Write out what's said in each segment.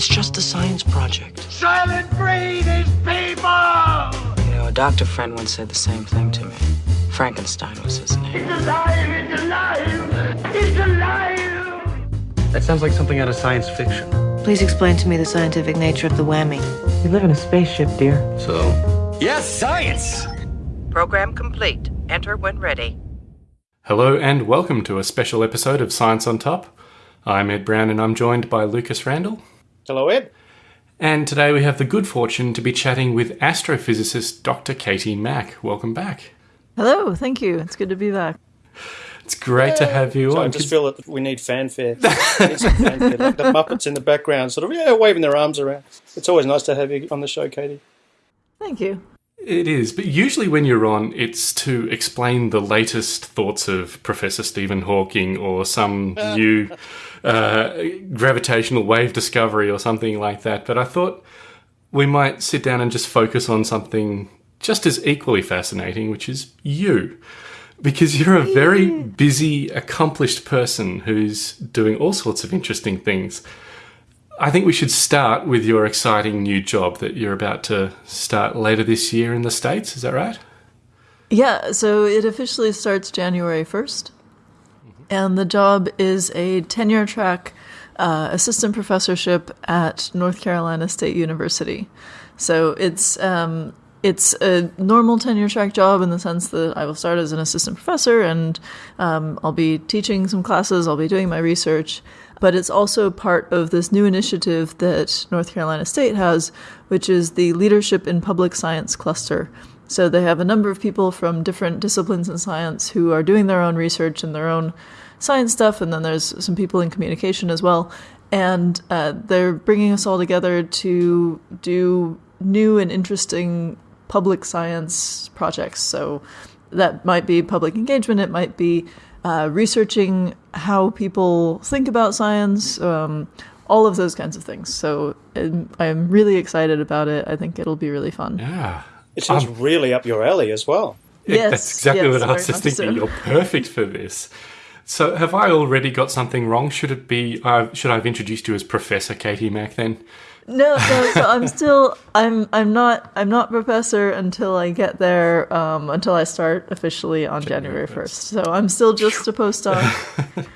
It's just a science project. Soylent Green is people! You know, a doctor friend once said the same thing to me. Frankenstein was his name. It's alive! It's alive! It's alive! That sounds like something out of science fiction. Please explain to me the scientific nature of the whammy. We live in a spaceship, dear. So, Yes, science! Program complete. Enter when ready. Hello and welcome to a special episode of Science on Top. I'm Ed Brown and I'm joined by Lucas Randall. Hello, Ed. And today we have the good fortune to be chatting with astrophysicist Dr. Katie Mack. Welcome back. Hello, thank you. It's good to be back. It's great to have you So I just feel that we need fanfare. We need fanfare. Like the Muppets in the background, sort of, yeah, waving their arms around. It's always nice to have you on the show, Katie. Thank you. It is, but usually when you're on, it's to explain the latest thoughts of Professor Stephen Hawking or some uh. new uh, gravitational wave discovery or something like that. But I thought we might sit down and just focus on something just as equally fascinating, which is you. Because you're a very busy, accomplished person who's doing all sorts of interesting things. I think we should start with your exciting new job that you're about to start later this year in the States. Is that right? Yeah, so it officially starts January 1st. And the job is a tenure track uh, assistant professorship at North Carolina State University. So it's um, it's a normal tenure track job in the sense that I will start as an assistant professor and um, I'll be teaching some classes, I'll be doing my research. But it's also part of this new initiative that North Carolina State has, which is the Leadership in Public Science Cluster. So they have a number of people from different disciplines in science who are doing their own research and their own science stuff, and then there's some people in communication as well. And uh, they're bringing us all together to do new and interesting public science projects. So that might be public engagement, it might be uh, researching how people think about science, um, all of those kinds of things. So um, I'm really excited about it. I think it'll be really fun. Yeah. It seems really up your alley as well. Yes, That's exactly yes, what I was just thinking. so. You're perfect for this. So, have I already got something wrong? Should it be? Uh, should I have introduced you as Professor Katie Mack then? No, no. So I'm still, I'm, I'm not, I'm not professor until I get there. Um, until I start officially on January first. So I'm still just a postdoc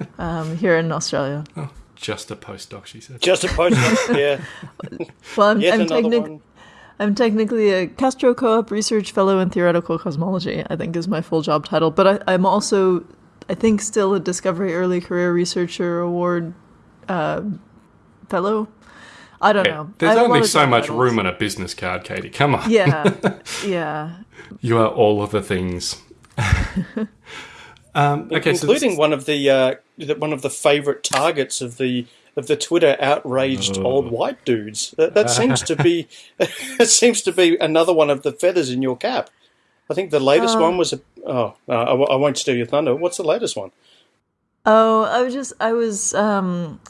um, here in Australia. Just a postdoc, she said. Just a postdoc, yeah. Well, I'm, Yet I'm, another. I'm technically a CAASTRO-CoEPP Research Fellow in Theoretical Cosmology. I think is my full job title, but I, I'm also, I think, still a Discovery Early Career Researcher Award uh, Fellow. I don't know. There's have a lot only so much titles. room on a business card, Katie. Come on. Yeah, yeah. You are all of the things. um, okay, so including this- one of the uh, the- one of the favourite targets of the of the Twitter outraged Oh. old white dudes. That, that seems to be it seems to be another one of the feathers in your cap. I think the latest one was a oh no, I, w- I won't steal your thunder. What's the latest one? Oh, I was just I was um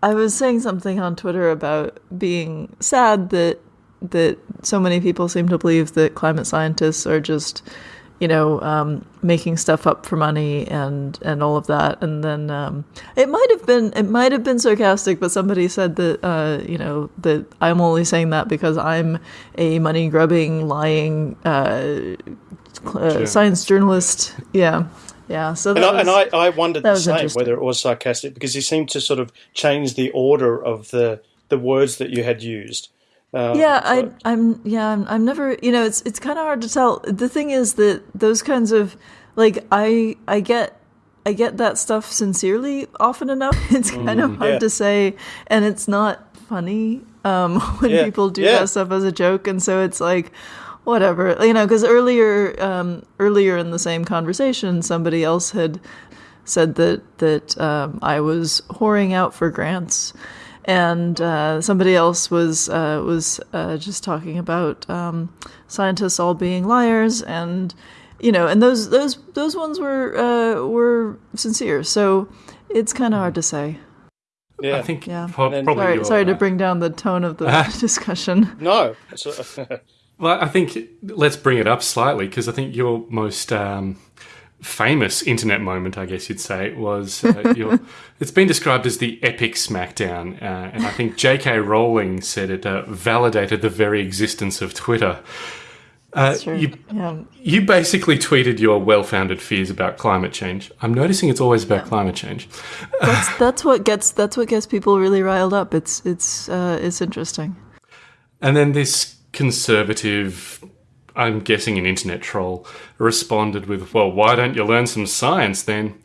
I was saying something on Twitter about being sad that that so many people seem to believe that climate scientists are just you know um, making stuff up for money and and all of that. And then um, it might have been it might have been sarcastic but somebody said that uh, you know that I'm only saying that because I'm a money grubbing lying uh, uh, science journalist. Yeah. Yeah. So And, that I, and I, I wondered the same whether it was sarcastic because he seemed to sort of change the order of the the words that you had used. Um, yeah so- I, i'm yeah I'm, I'm never you know it's it's kind of hard to tell the thing is that those kinds of like i i get i get that stuff sincerely often enough it's kind of hard yeah. to say and it's not funny um when Yeah, people do yeah. that stuff as a joke and so it's like whatever you know because earlier um earlier in the same conversation somebody else had said that that um, I was whoring out for grants, and uh, somebody else was uh, was uh, just talking about um, scientists all being liars, and you know, and those those those ones were uh, were sincere. So it's kind of hard to say. yeah. I think Yeah. pro- then- probably Sorry, sorry to bring down the tone of the discussion. no. Well, I think let's bring it up slightly because I think your most um, famous internet moment, I guess you'd say, was uh, your, it's been described as the epic smackdown. Uh, and I think J.K. Rowling said it uh, validated the very existence of Twitter. Uh, you, Yeah. you basically tweeted your well founded fears about climate change. I'm noticing it's always about climate change. That's that's what gets that's what gets people really riled up. It's it's uh, it's interesting. And then this conservative, I'm guessing an internet troll, responded with, Well, why don't you learn some science then?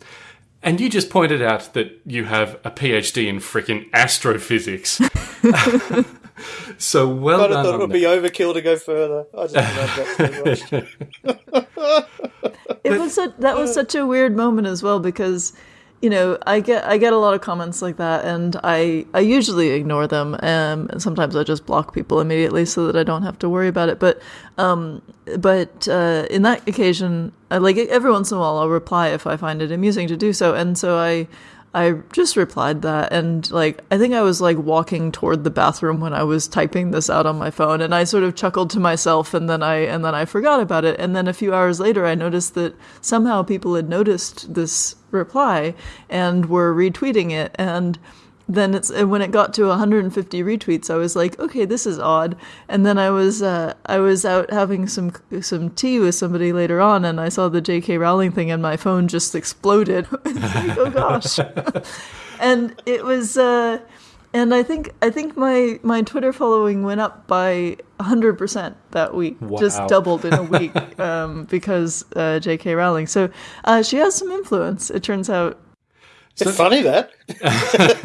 And you just pointed out that you have a PhD in frickin' astrophysics. so well I done. thought it would that. be overkill to go further. I just love that so much. It was such, that was uh. such a weird moment as well because you know I get I get a lot of comments like that and I I usually ignore them um, and sometimes I just block people immediately so that I don't have to worry about it. But um but uh, in that occasion I, like every once in a while I'll reply if I find it amusing to do so and so I I just replied that and like I think I was like walking toward the bathroom when I was typing this out on my phone and I sort of chuckled to myself and then I and then I forgot about it and then a few hours later I noticed that somehow people had noticed this reply and were retweeting it and then it's and when it got to 150 retweets I was like okay this is odd. And then I was uh, I was out having some some tea with somebody later on and I saw the JK Rowling thing and my phone just exploded. Like, oh gosh. And it was uh and I think I think my my Twitter following went up by 100% that week. Just doubled in a week um, because uh, JK Rowling. So uh, she has some influence it turns out It's funny that.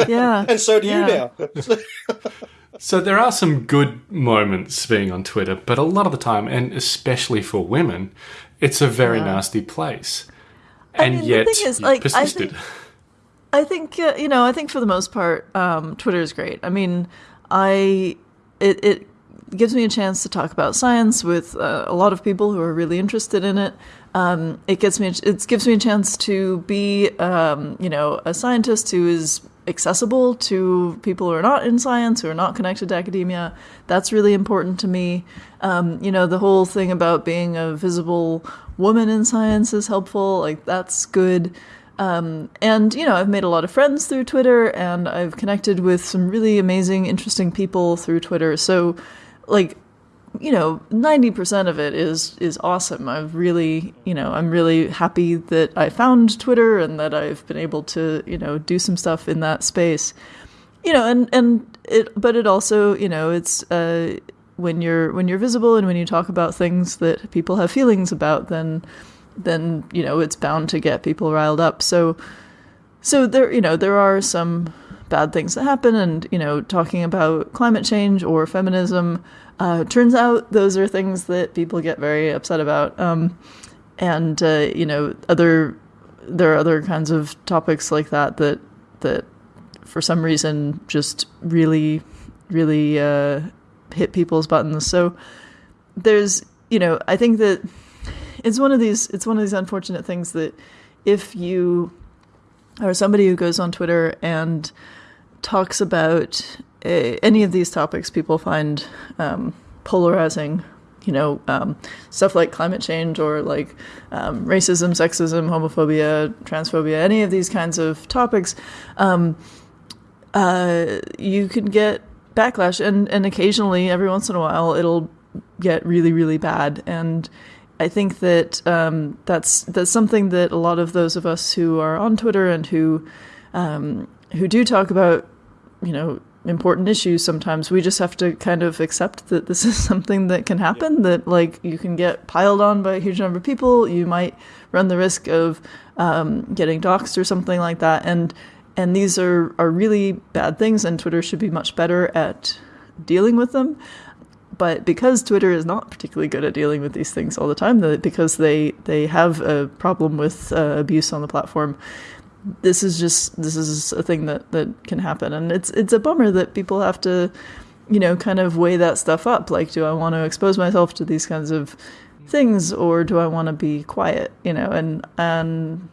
yeah And so do Yeah. you now. So there are some good moments being on Twitter, but a lot of the time, and especially for women, it's a very Yeah. nasty place. And mean, the yet, thing is, you like, I persisted. think- I think uh, you know. I think for the most part, um, Twitter is great. I mean, I it it gives me a chance to talk about science with uh, a lot of people who are really interested in it. Um, it gets me it gives me a chance to be um, you know a scientist who is accessible to people who are not in science, who are not connected to academia. That's really important to me. Um, you know, the whole thing about being a visible woman in science is helpful. Like that's good. Um, and you know, I've made a lot of friends through Twitter, and I've connected with some really amazing, interesting people through Twitter. So, like, you know, ninety percent of it is is awesome. I've really, you know, I'm really happy that I found Twitter and that I've been able to, you know, do some stuff in that space. You know, and and it, but it also, you know, it's uh, when you're when you're visible and when you talk about things that people have feelings about, then then you know it's bound to get people riled up. So so there you know there are some bad things that happen and you know talking about climate change or feminism uh, turns out those are things that people get very upset about. Um, and uh, you know other there are other kinds of topics like that that that for some reason just really really uh, hit people's buttons. So there's you know i think that it's one of these it's one of these unfortunate things that if you are somebody who goes on Twitter and talks about uh, any of these topics people find um, polarizing, you know, um, stuff like climate change or like um, racism, sexism, homophobia, transphobia, any of these kinds of topics, um, uh, you can get backlash, and and occasionally, every once in a while, it'll get really really bad. And I think that um, that's that's something that a lot of those of us who are on Twitter and who um, who do talk about you know important issues sometimes we just have to kind of accept that this is something that can happen that like you can get piled on by a huge number of people you might run the risk of um, getting doxxed or something like that and and these are are really bad things and Twitter should be much better at dealing with them. But because Twitter is not particularly good at dealing with these things all the time, that because they they have a problem with uh, abuse on the platform, this is just this is a thing that that can happen, and it's it's a bummer that people have to, you know, kind of weigh that stuff up. Like, do I want to expose myself to these kinds of things, or do I want to be quiet? You know, and and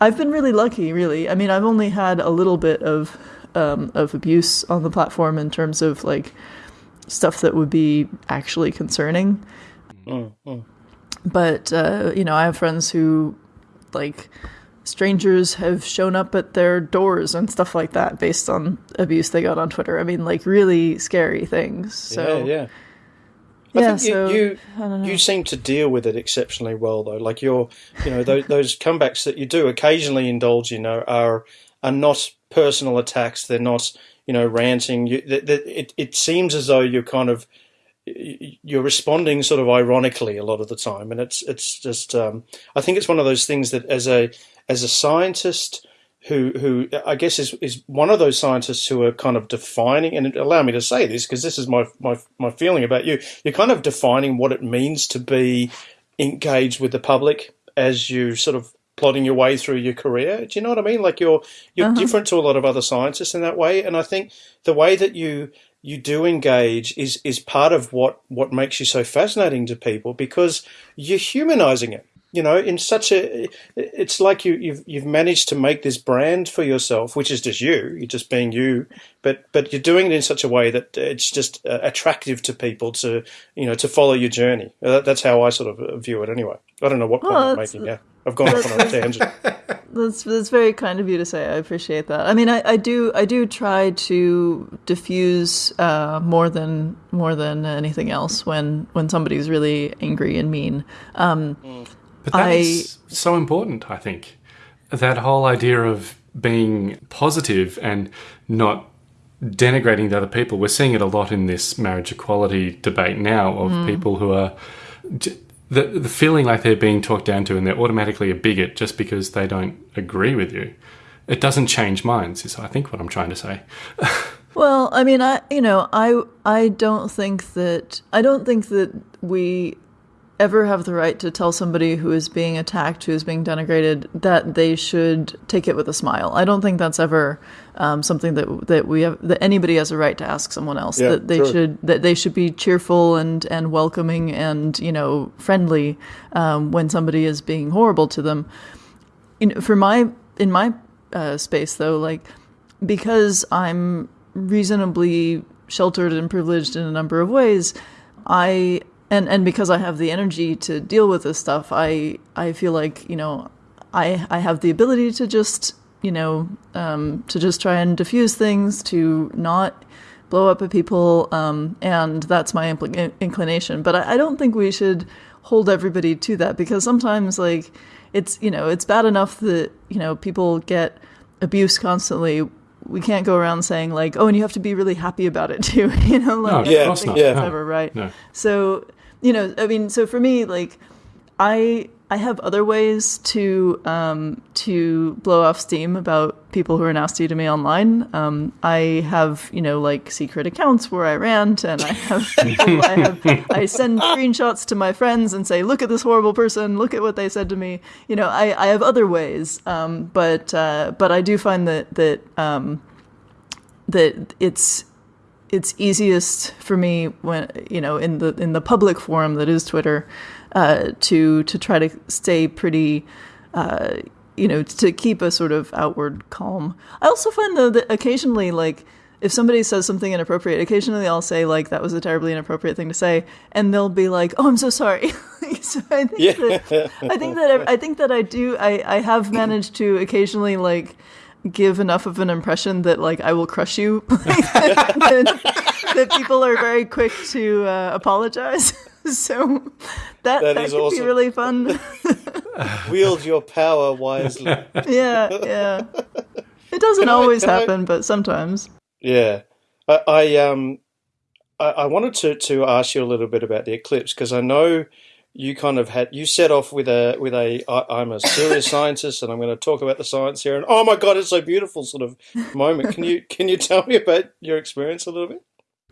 I've been really lucky, really. I mean, I've only had a little bit of um, of abuse on the platform in terms of like stuff that would be actually concerning. But uh, you know, I have friends who like strangers have shown up at their doors and stuff like that based on abuse they got on Twitter. I mean, like really scary things. So yeah, yeah. I yeah, think you, so you you seem to deal with it exceptionally well, though. Like your, you know, those, those comebacks that you do occasionally indulge in are are, are not personal attacks. They're not, you know, ranting. You, th th it it seems as though you're kind of you're responding sort of ironically a lot of the time, and it's it's just um, I think it's one of those things that as a as a scientist who who I guess is is one of those scientists who are kind of defining and allow me to say this because this is my my my feeling about you. You're kind of defining what it means to be engaged with the public as you sort of plodding your way through your career. Do you know what I mean? Like you're you're uh-huh. different to a lot of other scientists in that way, and I think the way that you you do engage is is part of what what makes you so fascinating to people because you're humanizing it you know in such a it's like you you've you've managed to make this brand for yourself which is just you you're just being you but but you're doing it in such a way that it's just uh, attractive to people to you know to follow your journey Uh, that's how i sort of view it anyway i don't know what point Well, i'm making yeah i've gone off on a tangent That's that's very kind of you to say. I appreciate that. I mean, I, I do I do try to diffuse uh, more than more than anything else when when somebody's really angry and mean. Um, But that I- is so important, I think. That whole idea of being positive and not denigrating the other people. We're seeing it a lot in this marriage equality debate now of Mm. people who are the, the feeling like they're being talked down to and they're automatically a bigot just because they don't agree with you. It doesn't change minds, is I think what I'm trying to say. Well, I mean, I you know, I I don't think that I don't think that we ever have the right to tell somebody who is being attacked, who is being denigrated, that they should take it with a smile. I don't think that's ever um, something that that we have that anybody has a right to ask someone else. Yeah, that they sure. should that they should be cheerful and and welcoming and you know friendly um, when somebody is being horrible to them. Know, for my in my uh, space though, like because I'm reasonably sheltered and privileged in a number of ways, I and and because I have the energy to deal with this stuff, I I feel like you know I I have the ability to just you know um, to just try and diffuse things, to not blow up at people, um, and that's my impl- inclination. But I, I don't think we should hold everybody to that because sometimes like it's you know it's bad enough that you know people get abuse constantly we can't go around saying like oh and you have to be really happy about it too you know like No, I of don't think not. Yeah. ever right No. so you know i mean so for me like i i have other ways to um to blow off steam about people who are nasty to me online. Um i have you know like secret accounts where i rant and i have people i have i send screenshots to my friends and say look at this horrible person. Look at what they said to me. You know i i have other ways um but uh but i do find that that um that it's it's easiest for me when you know in the in the public forum that is Twitter uh, to to try to stay pretty uh, you know to keep a sort of outward calm. I also find though that occasionally like if somebody says something inappropriate, occasionally I'll say like that was a terribly inappropriate thing to say, and they'll be like, "Oh, I'm so sorry." so I think Yeah. that I think that I, I think that I do I I have managed to occasionally like give enough of an impression that like I will crush you that, that people are very quick to uh, apologize. so that That that, is could awesome. be really fun. wield your power wisely yeah, yeah. It doesn't Can I- always can I- happen, but sometimes. Yeah, I, I um, I, I wanted to to ask you a little bit about the eclipse because I know you kind of had you set off with a with a I, I'm a serious scientist and I'm going to talk about the science here and oh my god it's so beautiful sort of moment. Can you can you tell me about your experience a little bit?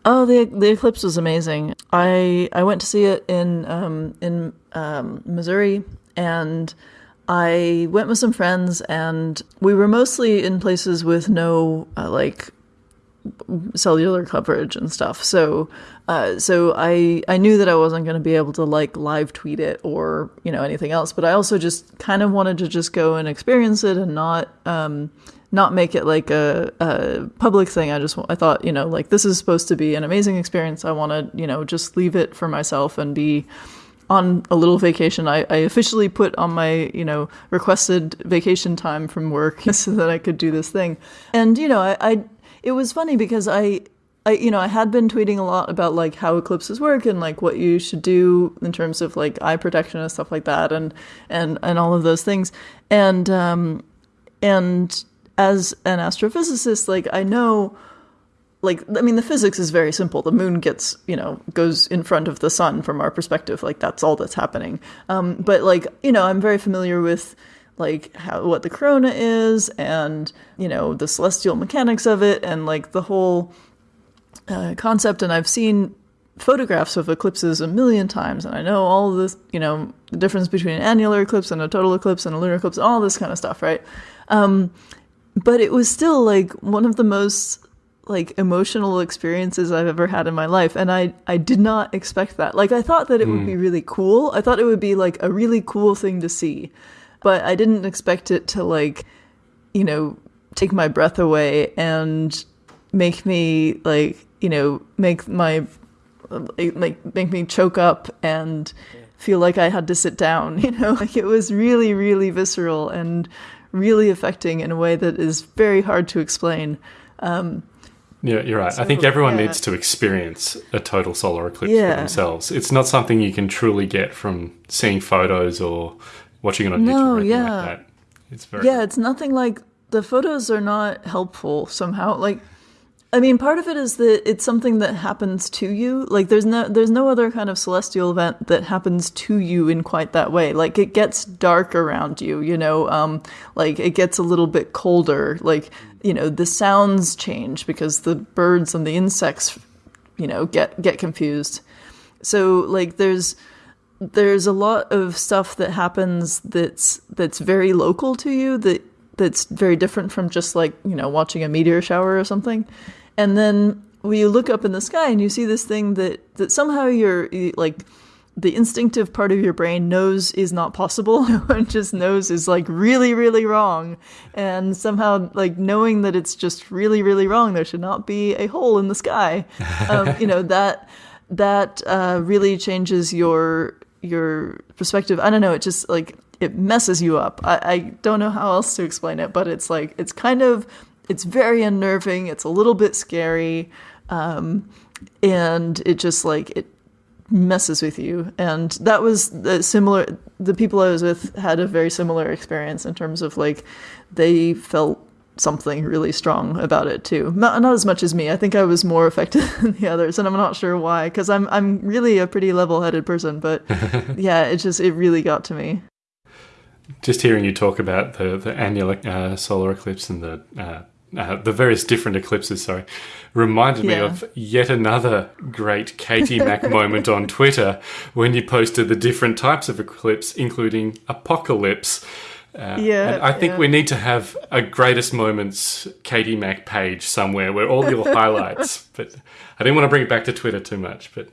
Oh, the the eclipse was amazing. I I went to see it in um, in um, Missouri, and I went with some friends, and we were mostly in places with no uh, like cellular coverage and stuff. So, uh, so I I knew that I wasn't going to be able to like live tweet it or you know anything else. But I also just kind of wanted to just go and experience it and not um, not make it like a, a public thing. I just I thought you know like this is supposed to be an amazing experience. I want to you know just leave it for myself and be on a little vacation. I, I officially put on my, you know, requested vacation time from work so that I could do this thing. And, you know, I, I it was funny because I I you know I had been tweeting a lot about like how eclipses work and like what you should do in terms of like eye protection and stuff like that and and and all of those things. And um and as an astrophysicist like I know like I mean the physics is very simple. The moon gets you know goes in front of the sun from our perspective. Like that's all that's happening. Um but like you know I'm very familiar with like how what the corona is and you know the celestial mechanics of it and like the whole uh, concept and I've seen photographs of eclipses a million times and I know all this, you know, the difference between an annular eclipse and a total eclipse and a lunar eclipse, all this kind of stuff, right? Um, but it was still like one of the most like emotional experiences I've ever had in my life and I I did not expect that. Like I thought that it would be really cool. I thought it would be like a really cool thing to see. But I didn't expect it to like you know take my breath away and make me like you know make my like make me choke up and feel like I had to sit down you know like it was really really visceral and really affecting in a way that is very hard to explain um Yeah, you're right. I think everyone yeah. needs to experience a total solar eclipse Yeah. for themselves. It's not something you can truly get from seeing photos or watching it on No, YouTube or anything yeah. like that. It's very yeah it's nothing like the photos are not helpful somehow like i mean part of it is that it's something that happens to you. Like there's no there's no other kind of celestial event that happens to you in quite that way. Like it gets dark around you you know um like it gets a little bit colder. Like you know the sounds change because the birds and the insects you know get get confused. So like there's there's a lot of stuff that happens that's that's very local to you that that's very different from just like you know watching a meteor shower or something and then when you look up in the sky and you see this thing that that somehow you're you- like the instinctive part of your brain knows is not possible and just knows is like really really wrong and somehow like knowing that it's just really really wrong there should not be a hole in the sky um, you know that that uh, really changes your your perspective. I don't know. It just like it messes you up. I, I don't know how else to explain it, but it's like it's kind of it's very unnerving. It's a little bit scary, um, and it just like it messes with you. And that was the similar. The people I was with had a very similar experience in terms of like they felt something really strong about it too. Not, not as much as me. I think I was more affected than the others, and I'm not sure why. Because I'm I'm really a pretty level-headed person, but yeah, it just it really got to me. just hearing you talk about the the annular uh, solar eclipse and the uh, uh, the various different eclipses, sorry, reminded me Yeah. of yet another great Katie Mack moment on Twitter when you posted the different types of eclipse, including apocalypse. Uh, Yeah, and I think yeah. we need to have a greatest moments Katie Mack page somewhere where all your highlights. But I didn't want to bring it back to Twitter too much. But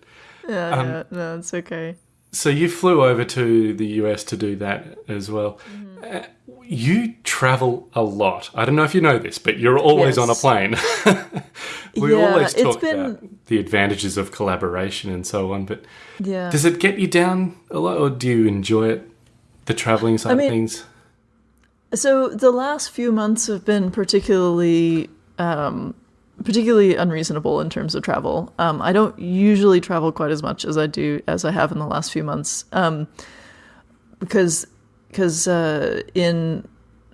Yeah, Um, yeah, no, it's okay. so you flew over to the US to do that as well. Mm-hmm. Uh, you travel a lot. I don't know if you know this, but you're always Yes. on a plane. we Yeah, always talk been- about the advantages of collaboration and so on. But Yeah. does it get you down a lot, or do you enjoy it? The traveling side mean- of things. So the last few months have been particularly um, particularly unreasonable in terms of travel. Um, I don't usually travel quite as much as I do as I have in the last few months um, because because uh, in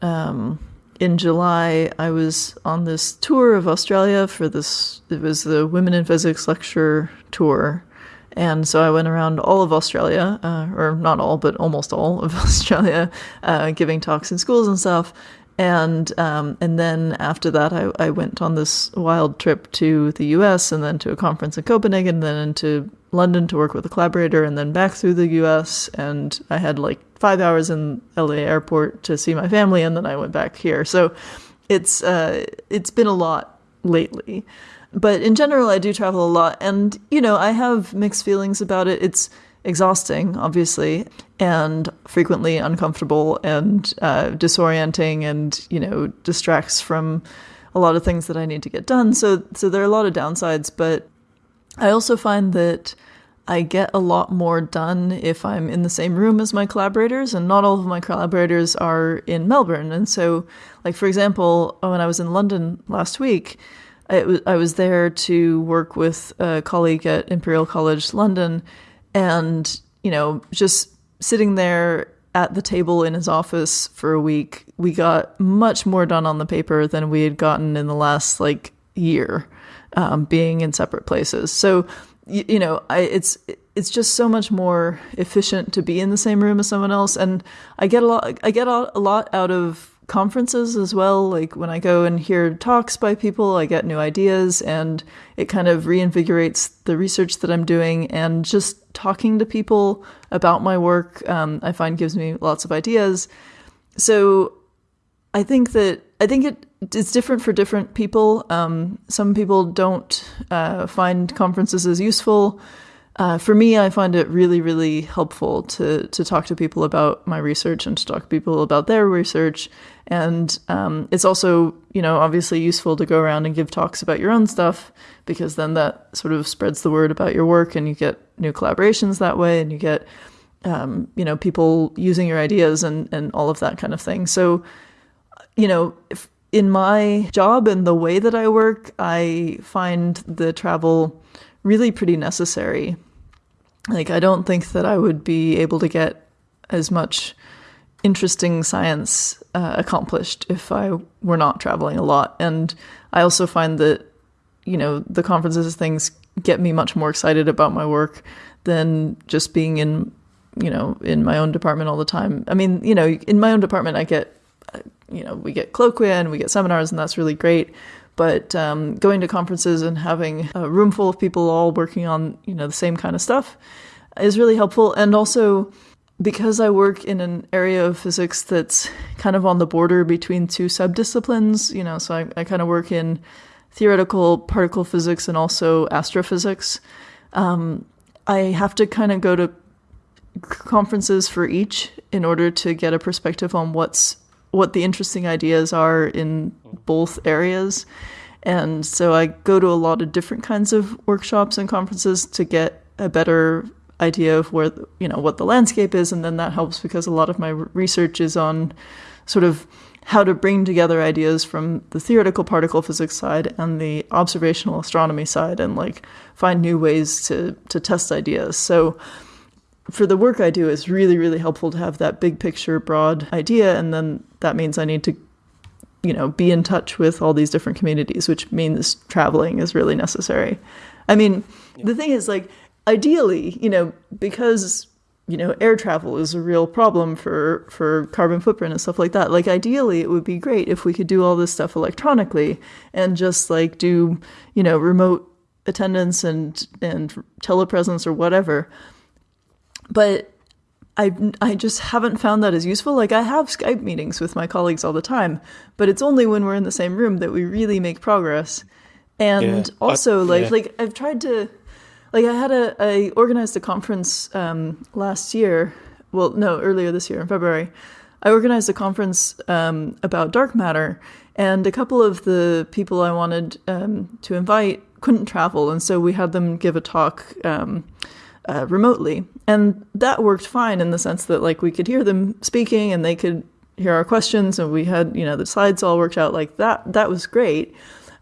um, in July I was on this tour of Australia for this. It was the Women in Physics lecture tour. And so I went around all of Australia, uh, or not all, but almost all of Australia, uh, giving talks in schools and stuff. And um, and then after that, I, I went on this wild trip to the U.S. and then to a conference in Copenhagen, and then into London to work with a collaborator, and then back through the U.S. And I had like five hours in L.A. airport to see my family, and then I went back here. So it's uh, it's been a lot lately but in general i do travel a lot and you know i have mixed feelings about it it's exhausting obviously and frequently uncomfortable and uh, disorienting and you know distracts from a lot of things that i need to get done so so there are a lot of downsides but i also find that I get a lot more done if I'm in the same room as my collaborators, and not all of my collaborators are in Melbourne. And so, like for example, uh, when I was in London last week, I was, I was there to work with a colleague at Imperial College London, and you know, just sitting there at the table in his office for a week, we got much more done on the paper than we had gotten in the last like year, um, being in separate places. So you, you know, I, it's it's just so much more efficient to be in the same room as someone else, and I get a lot. I get a lot out of conferences as well. Like when I go and hear talks by people, I get new ideas, and it kind of reinvigorates the research that I'm doing. And just talking to people about my work, um, I find gives me lots of ideas. So I think that I think it it's different for different people. Um, some people don't uh, find conferences as useful. Uh, for me, I find it really, really helpful to to talk to people about my research and to talk to people about their research. And um, it's also, you know, obviously useful to go around and give talks about your own stuff because then that sort of spreads the word about your work, and you get new collaborations that way, and you get, um, you know, people using your ideas and and all of that kind of thing. So, you know, if, in my job and the way that I work, I find the travel really pretty necessary. Like, I don't think that I would be able to get as much interesting science uh, accomplished if I were not traveling a lot. And I also find that, you know, the conferences things get me much more excited about my work than just being in, you know, in my own department all the time. I mean, you know, in my own department, I get you know, we get colloquia and we get seminars, and that's really great. But um, going to conferences and having a room full of people all working on, you know, the same kind of stuff is really helpful. And also, because I work in an area of physics that's kind of on the border between two subdisciplines, you know, so I, I kind of work in theoretical particle physics and also astrophysics. Um, I have to kind of go to conferences for each in order to get a perspective on what's what the interesting ideas are in both areas. And so I go to a lot of different kinds of workshops and conferences to get a better idea of where you know what the landscape is and then that helps because a lot of my research is on sort of how to bring together ideas from the theoretical particle physics side and the observational astronomy side and like find new ways to to test ideas. So for the work I do, it's really, really helpful to have that big picture, broad idea. And then that means I need to, you know, be in touch with all these different communities, which means traveling is really necessary. I mean, yeah. the thing is, like, ideally, you know, because you know air travel is a real problem for for carbon footprint and stuff like that like ideally it would be great if we could do all this stuff electronically and just like do you know remote attendance and and telepresence or whatever but I I just haven't found that as useful. Like I have Skype meetings with my colleagues all the time, but it's only when we're in the same room that we really make progress. And yeah. also, I, like yeah. like I've tried to, like I had a I organized a conference um, last year. Well, no, earlier this year in February, I organized a conference um, about dark matter, and a couple of the people I wanted um, to invite couldn't travel, and so we had them give a talk. Uh, remotely. And that worked fine in the sense that like we could hear them speaking and they could hear our questions and we had, you know, the slides all worked out like that. That was great.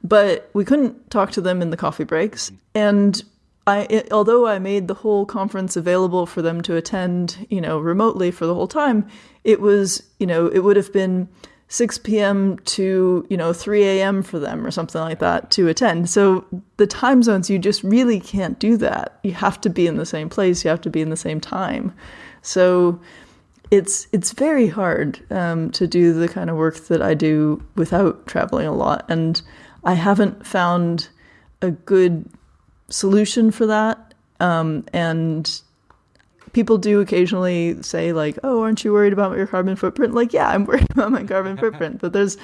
But we couldn't talk to them in the coffee breaks. And I, it, although I made the whole conference available for them to attend, you know, remotely for the whole time, it was, you know, it would have been 6 p.m. to, you know, 3 a.m. for them or something like that to attend. So the time zones, you just really can't do that. You have to be in the same place, you have to be in the same time. So it's it's very hard um, to do the kind of work that I do without traveling a lot, and I haven't found a good solution for that. Um, and people do occasionally say like, "Oh, aren't you worried about your carbon footprint?" Like, yeah, I'm worried about my carbon footprint, but there's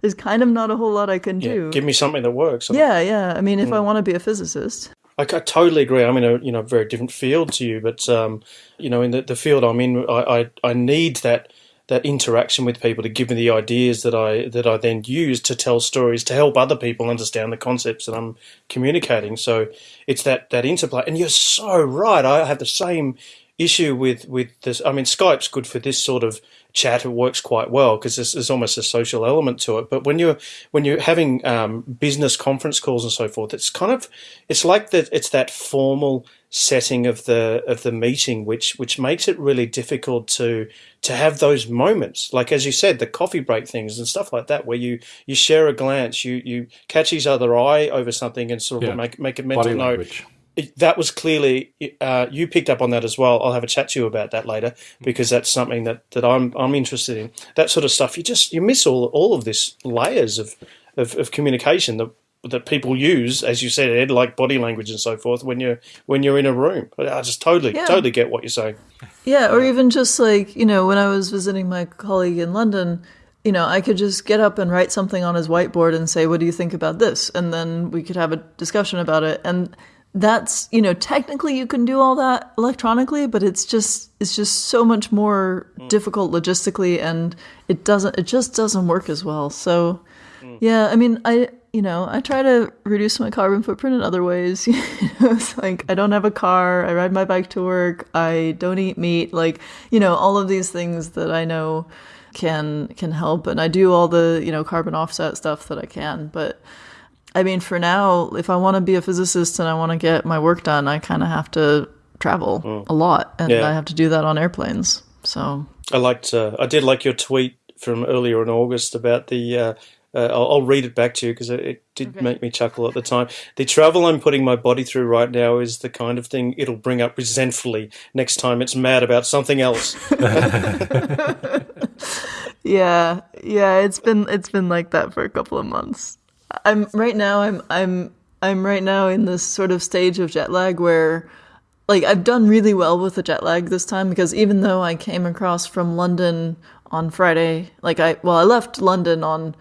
there's kind of not a whole lot I can yeah, do. Give me something that works. Yeah, yeah. I mean, if mm. I want to be a physicist. I, I, totally agree. I'm in a you know very different field to you, but um, you know in the, the field I'm in, I, I, I need that that interaction with people to give me the ideas that I that I then use to tell stories to help other people understand the concepts that I'm communicating. So it's that that interplay. And you're so right. I have the same issue with with this. I mean, Skype's good for this sort of chat. It works quite well because there's, there's, almost a social element to it. But when you're when you're having um, business conference calls and so forth, it's kind of it's like that. It's that formal setting of the of the meeting, which which makes it really difficult to to have those moments, like as you said, the coffee break things and stuff like that, where you you share a glance, you you catch each other eye over something, and sort of yeah. make make a mental Body note. Language. It, that was clearly uh, you picked up on that as well. I'll have a chat to you about that later because that's something that, that I'm I'm interested in. That sort of stuff. You just you miss all all of this layers of of, of communication that that people use, as you said, Ed, like body language and so forth, when you're when you're in a room. I just totally yeah. totally get what you're saying. Yeah, or even just like you know, when I was visiting my colleague in London, you know, I could just get up and write something on his whiteboard and say, "What do you think about this?" and then we could have a discussion about it. And that's you know, technically you can do all that electronically, but it's just it's just so much more mm. difficult logistically, and it doesn't it just doesn't work as well. So. Mm. Yeah, I mean, I you know, I try to reduce my carbon footprint in other ways. you know, it's like I don't have a car, I ride my bike to work, I don't eat meat, like, you know, all of these things that I know can can help and I do all the, you know, carbon offset stuff that I can, but I mean, for now, if I want to be a physicist and I want to get my work done, I kind of have to travel mm. a lot and yeah. I have to do that on airplanes. So I liked uh, I did like your tweet from earlier in August about the uh, uh, I'll, I'll, read it back to you because it, it, did okay. make me chuckle at the time. The travel I'm putting my body through right now is the kind of thing it'll bring up resentfully next time it's mad about something else. yeah, yeah, it's been it's been like that for a couple of months. I'm right now. I'm I'm I'm right now in this sort of stage of jet lag where like I've done really well with the jet lag this time because even though I came across from London on Friday, like I well I left London on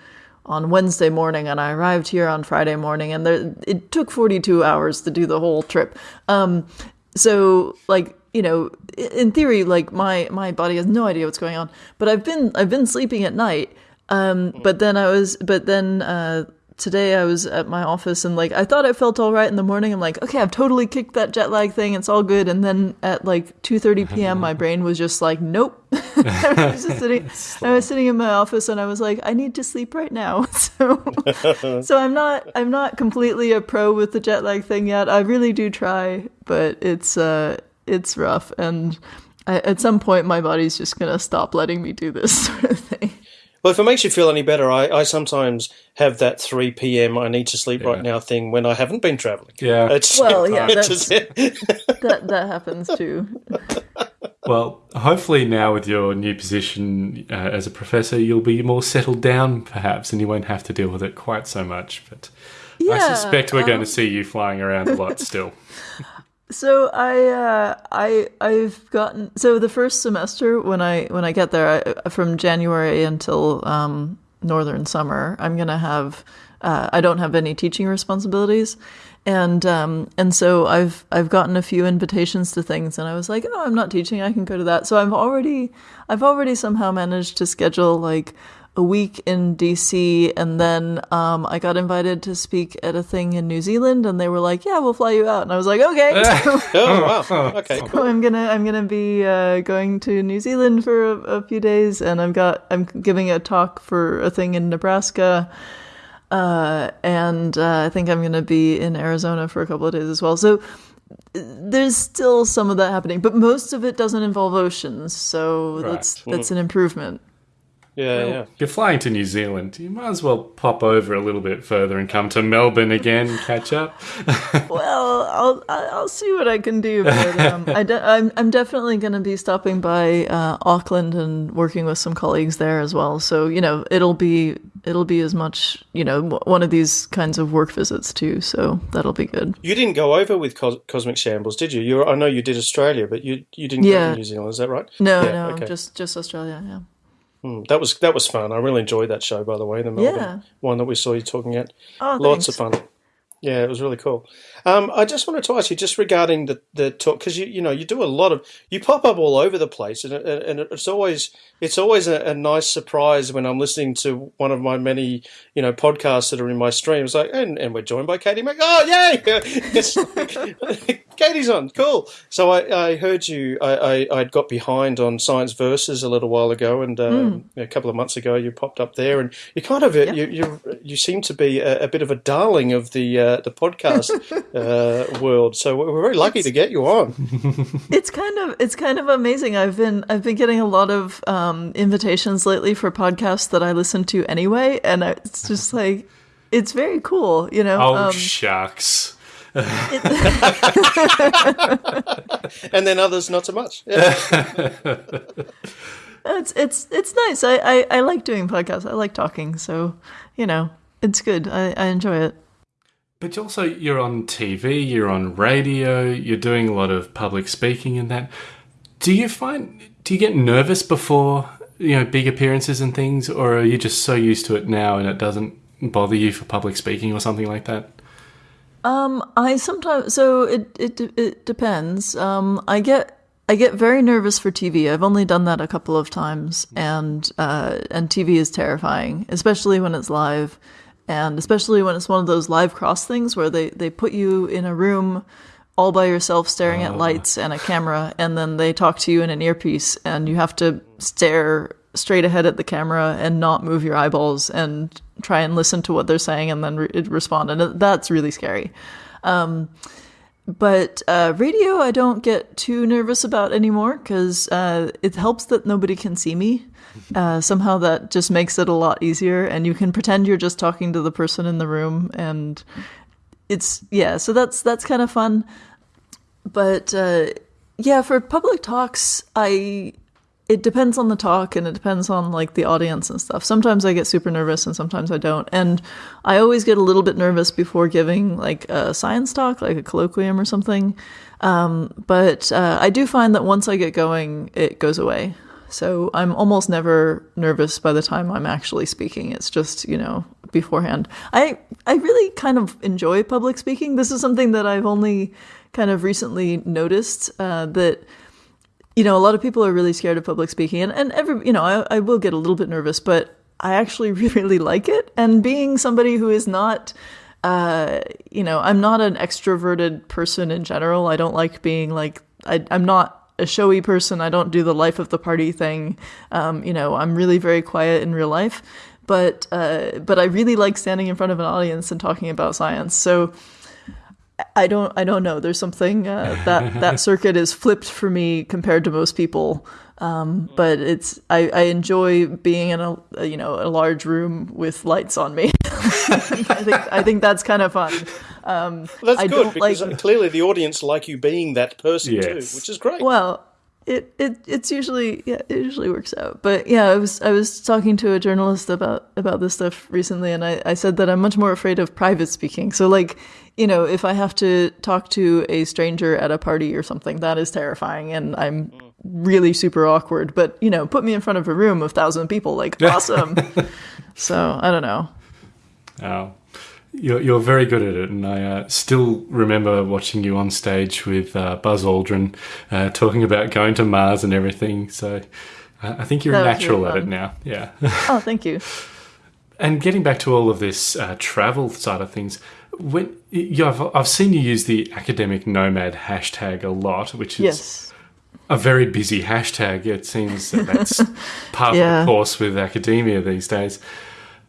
on Wednesday morning and I arrived here on Friday morning and there, it took 42 hours to do the whole trip. Um, so like, you know, in theory, like my, my body has no idea what's going on, but I've been, I've been sleeping at night. Um, but then I was, but then, uh, today I was at my office and like I thought I felt all right in the morning. I'm like, okay, I've totally kicked that jet lag thing. It's all good. And then at like 2:30 p.m., my brain was just like, nope. I was just sitting. I was sitting in my office and I was like, I need to sleep right now. So, so I'm not. I'm not completely a pro with the jet lag thing yet. I really do try, but it's uh, it's rough and. I, at some point, my body's just gonna stop letting me do this sort of thing. Well, if it makes you feel any better, I, I sometimes have that 3 p.m. I need to sleep yeah. right now thing when I haven't been traveling. Yeah. It's, well, yeah, that's, that, that happens too. Well, hopefully now with your new position uh, as a professor, you'll be more settled down, perhaps, and you won't have to deal with it quite so much. But yeah, I suspect we're um, going to see you flying around a lot still. So I uh, I I've gotten so the first semester when I when I get there I, from January until um, northern summer I'm gonna have uh, I don't have any teaching responsibilities. And um, and so I've I've gotten a few invitations to things and I was like oh I'm not teaching I can go to that. So I've already I've already somehow managed to schedule like a week in DC, and then um, I got invited to speak at a thing in New Zealand, and they were like, "Yeah, we'll fly you out," and I was like, "Okay." oh wow! Okay, cool. So I'm gonna I'm gonna be uh, going to New Zealand for a, a, few days, and I've got I'm giving a talk for a thing in Nebraska. Uh, and uh, I think I'm going to be in Arizona for a couple of days as well. So there's still some of that happening, but most of it doesn't involve oceans, so right. that's that's an improvement. Yeah, well, yeah. You're flying to New Zealand. You might as well pop over a little bit further and come to Melbourne again, catch up. well, I'll I'll see what I can do. But um, I de- I'm I'm definitely going to be stopping by uh, Auckland and working with some colleagues there as well. So you know, it'll be it'll be as much you know one of these kinds of work visits too. So that'll be good. You didn't go over with Cos- Cosmic Shambles, did you? You I know you did Australia, but you you didn't yeah. go to New Zealand. Is that right? No, yeah, no, okay. just just Australia. Yeah. Mm, that was that was fun. I really enjoyed that show, by the way, the Melbourne yeah. one that we saw you talking at. Oh, Lots thanks. of fun. Yeah, it was really cool. Um, I just wanted to ask you, just regarding the, the talk, because you you know you do a lot of you pop up all over the place, and, and it's always it's always a, a, nice surprise when I'm listening to one of my many you know podcasts that are in my streams. Like, and, and we're joined by Katie Mack. Oh, yay! Katie's on, cool. So I, I heard you. I, I would got behind on Science Versus a little while ago, and um, mm. a couple of months ago you popped up there, and you kind of you you you seem to be a, a bit of a darling of the uh, the podcast uh, world. So we're very lucky it's, to get you on. it's kind of it's kind of amazing. I've been I've been getting a lot of um, invitations lately for podcasts that I listen to anyway, and it's just like it's very cool. You know. Oh um, shucks. and then others not so much. Yeah. it's it's it's nice. I, I, I like doing podcasts. I like talking. So you know, it's good. I, I enjoy it. But also, you're on TV, you're on radio, you're doing a lot of public speaking and that. Do you find, do you get nervous before, you know, big appearances and things, or are you just so used to it now and it doesn't bother you for public speaking or something like that? Um, I sometimes, so it, it, it depends. Um, I get, I get very nervous for TV. I've only done that a couple of times, and uh, and TV is terrifying, especially when it's live and especially when it's one of those live cross things where they, they put you in a room all by yourself staring at oh. lights and a camera and then they talk to you in an earpiece and you have to stare straight ahead at the camera and not move your eyeballs and try and listen to what they're saying and then re- respond and that's really scary um, but uh, radio i don't get too nervous about anymore because uh, it helps that nobody can see me uh, somehow that just makes it a lot easier, and you can pretend you're just talking to the person in the room, and it's yeah. So that's that's kind of fun. But uh, yeah, for public talks, I it depends on the talk and it depends on like the audience and stuff. Sometimes I get super nervous and sometimes I don't. And I always get a little bit nervous before giving like a science talk, like a colloquium or something. Um, but uh, I do find that once I get going, it goes away. So I'm almost never nervous by the time I'm actually speaking. It's just, you know, beforehand. I I really kind of enjoy public speaking. This is something that I've only kind of recently noticed uh, that you know, a lot of people are really scared of public speaking and, and every, you know, I, I will get a little bit nervous, but I actually really like it. And being somebody who is not, uh, you know, I'm not an extroverted person in general. I don't like being like, I, I'm not a showy person. I don't do the life of the party thing. Um, you know, I'm really very quiet in real life, but uh, but I really like standing in front of an audience and talking about science. So I don't I don't know. There's something uh, that that circuit is flipped for me compared to most people. Um, but it's I, I enjoy being in a, a, you know a large room with lights on me. I think I think that's kind of fun. Um, that's I good because like, clearly the audience like you being that person yes. too, which is great. Well, it, it it's usually yeah it usually works out. But yeah, I was I was talking to a journalist about about this stuff recently, and I, I said that I'm much more afraid of private speaking. So like you know if I have to talk to a stranger at a party or something, that is terrifying, and I'm really super awkward. But you know, put me in front of a room of thousand people, like awesome. so I don't know. Oh, you're, you're very good at it, and I uh, still remember watching you on stage with uh, Buzz Aldrin uh, talking about going to Mars and everything. So I think you're that natural really at it now. Yeah. oh, thank you. and getting back to all of this uh, travel side of things, when you I've, I've seen you use the academic nomad hashtag a lot, which is yes. a very busy hashtag. It seems that that's part yeah. of the course with academia these days.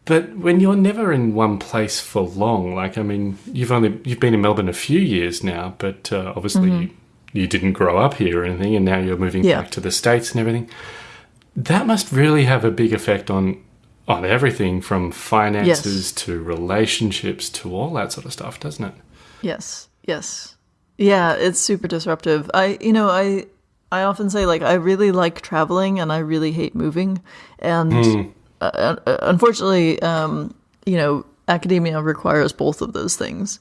But when you're never in one place for long, like I mean, you've only you've been in Melbourne a few years now, but uh, obviously mm -hmm. you, you, didn't grow up here or anything, and now you're moving yeah. back to the states and everything. That must really have a big effect on on everything from finances yes. to relationships to all that sort of stuff, doesn't it? Yes. Yes. Yeah, it's super disruptive. I you know, I I often say like I really like traveling and I really hate moving and mm uh, unfortunately, um, you know, academia requires both of those things.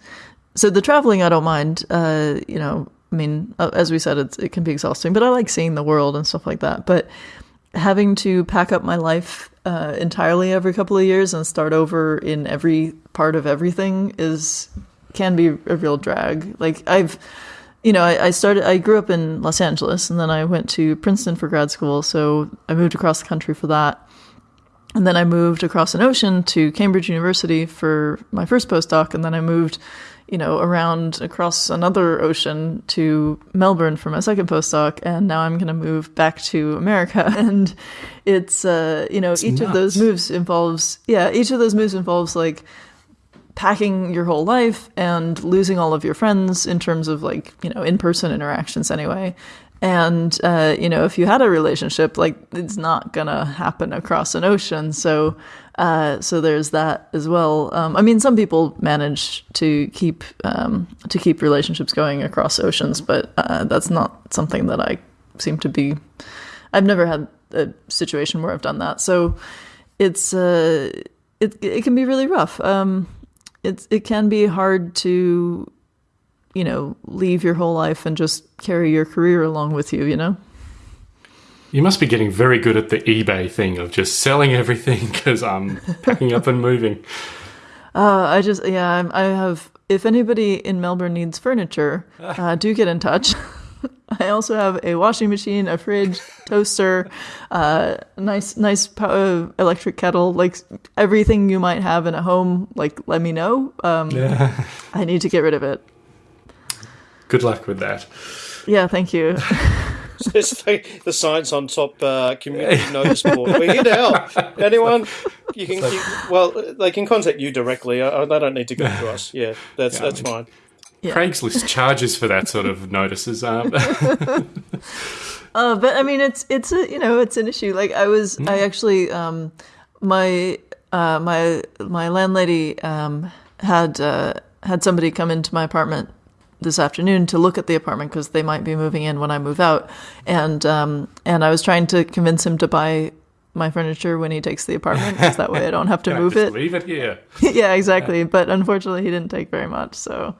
So the traveling, I don't mind. Uh, you know, I mean, uh, as we said, it can be exhausting, but I like seeing the world and stuff like that. But having to pack up my life uh, entirely every couple of years and start over in every part of everything is can be a real drag. Like I've, you know, I, I started. I grew up in Los Angeles, and then I went to Princeton for grad school. So I moved across the country for that. And then I moved across an ocean to Cambridge University for my first postdoc, and then I moved, you know, around across another ocean to Melbourne for my second postdoc, and now I'm going to move back to America. And it's, uh, you know, each of those moves involves, yeah, each of those moves involves like packing your whole life and losing all of your friends in terms of like you know in-person interactions anyway. And uh, you know if you had a relationship like it's not gonna happen across an ocean. So uh, so there's that as well. Um, i mean some people manage to keep um, to keep relationships going across oceans but uh, that's not something that i seem to be i've never had a situation where i've done that. So it's uh it, it can be really rough. Um it's it can be hard to you know leave your whole life and just carry your career along with you you know You must be getting very good at the eBay thing of just selling everything because I'm packing up and moving. uh, i just yeah I'm, i have if anybody in melbourne needs furniture uh, do get in touch. I also have a washing machine a fridge toaster uh, nice nice po- uh, electric kettle like everything you might have in a home like let me know. Um, i need to get rid of it. Good luck with that. yeah thank you There's the, the Science on Top uh, community notice board. We're here to help. Anyone? You can. You, well, they can contact you directly. Uh, they don't need to go to us. Yeah, that's Yeah, I that's mean- fine. Craigslist charges for that sort of notices. Um, Uh, but I mean, it's it's a you know it's an issue. Like I was, I actually, um, my uh, my my landlady um, had uh, had somebody come into my apartment this afternoon to look at the apartment because they might be moving in when I move out, and um, and I was trying to convince him to buy my furniture when he takes the apartment, because that way I don't have to move just it. leave it here. yeah, exactly. But unfortunately, he didn't take very much. So,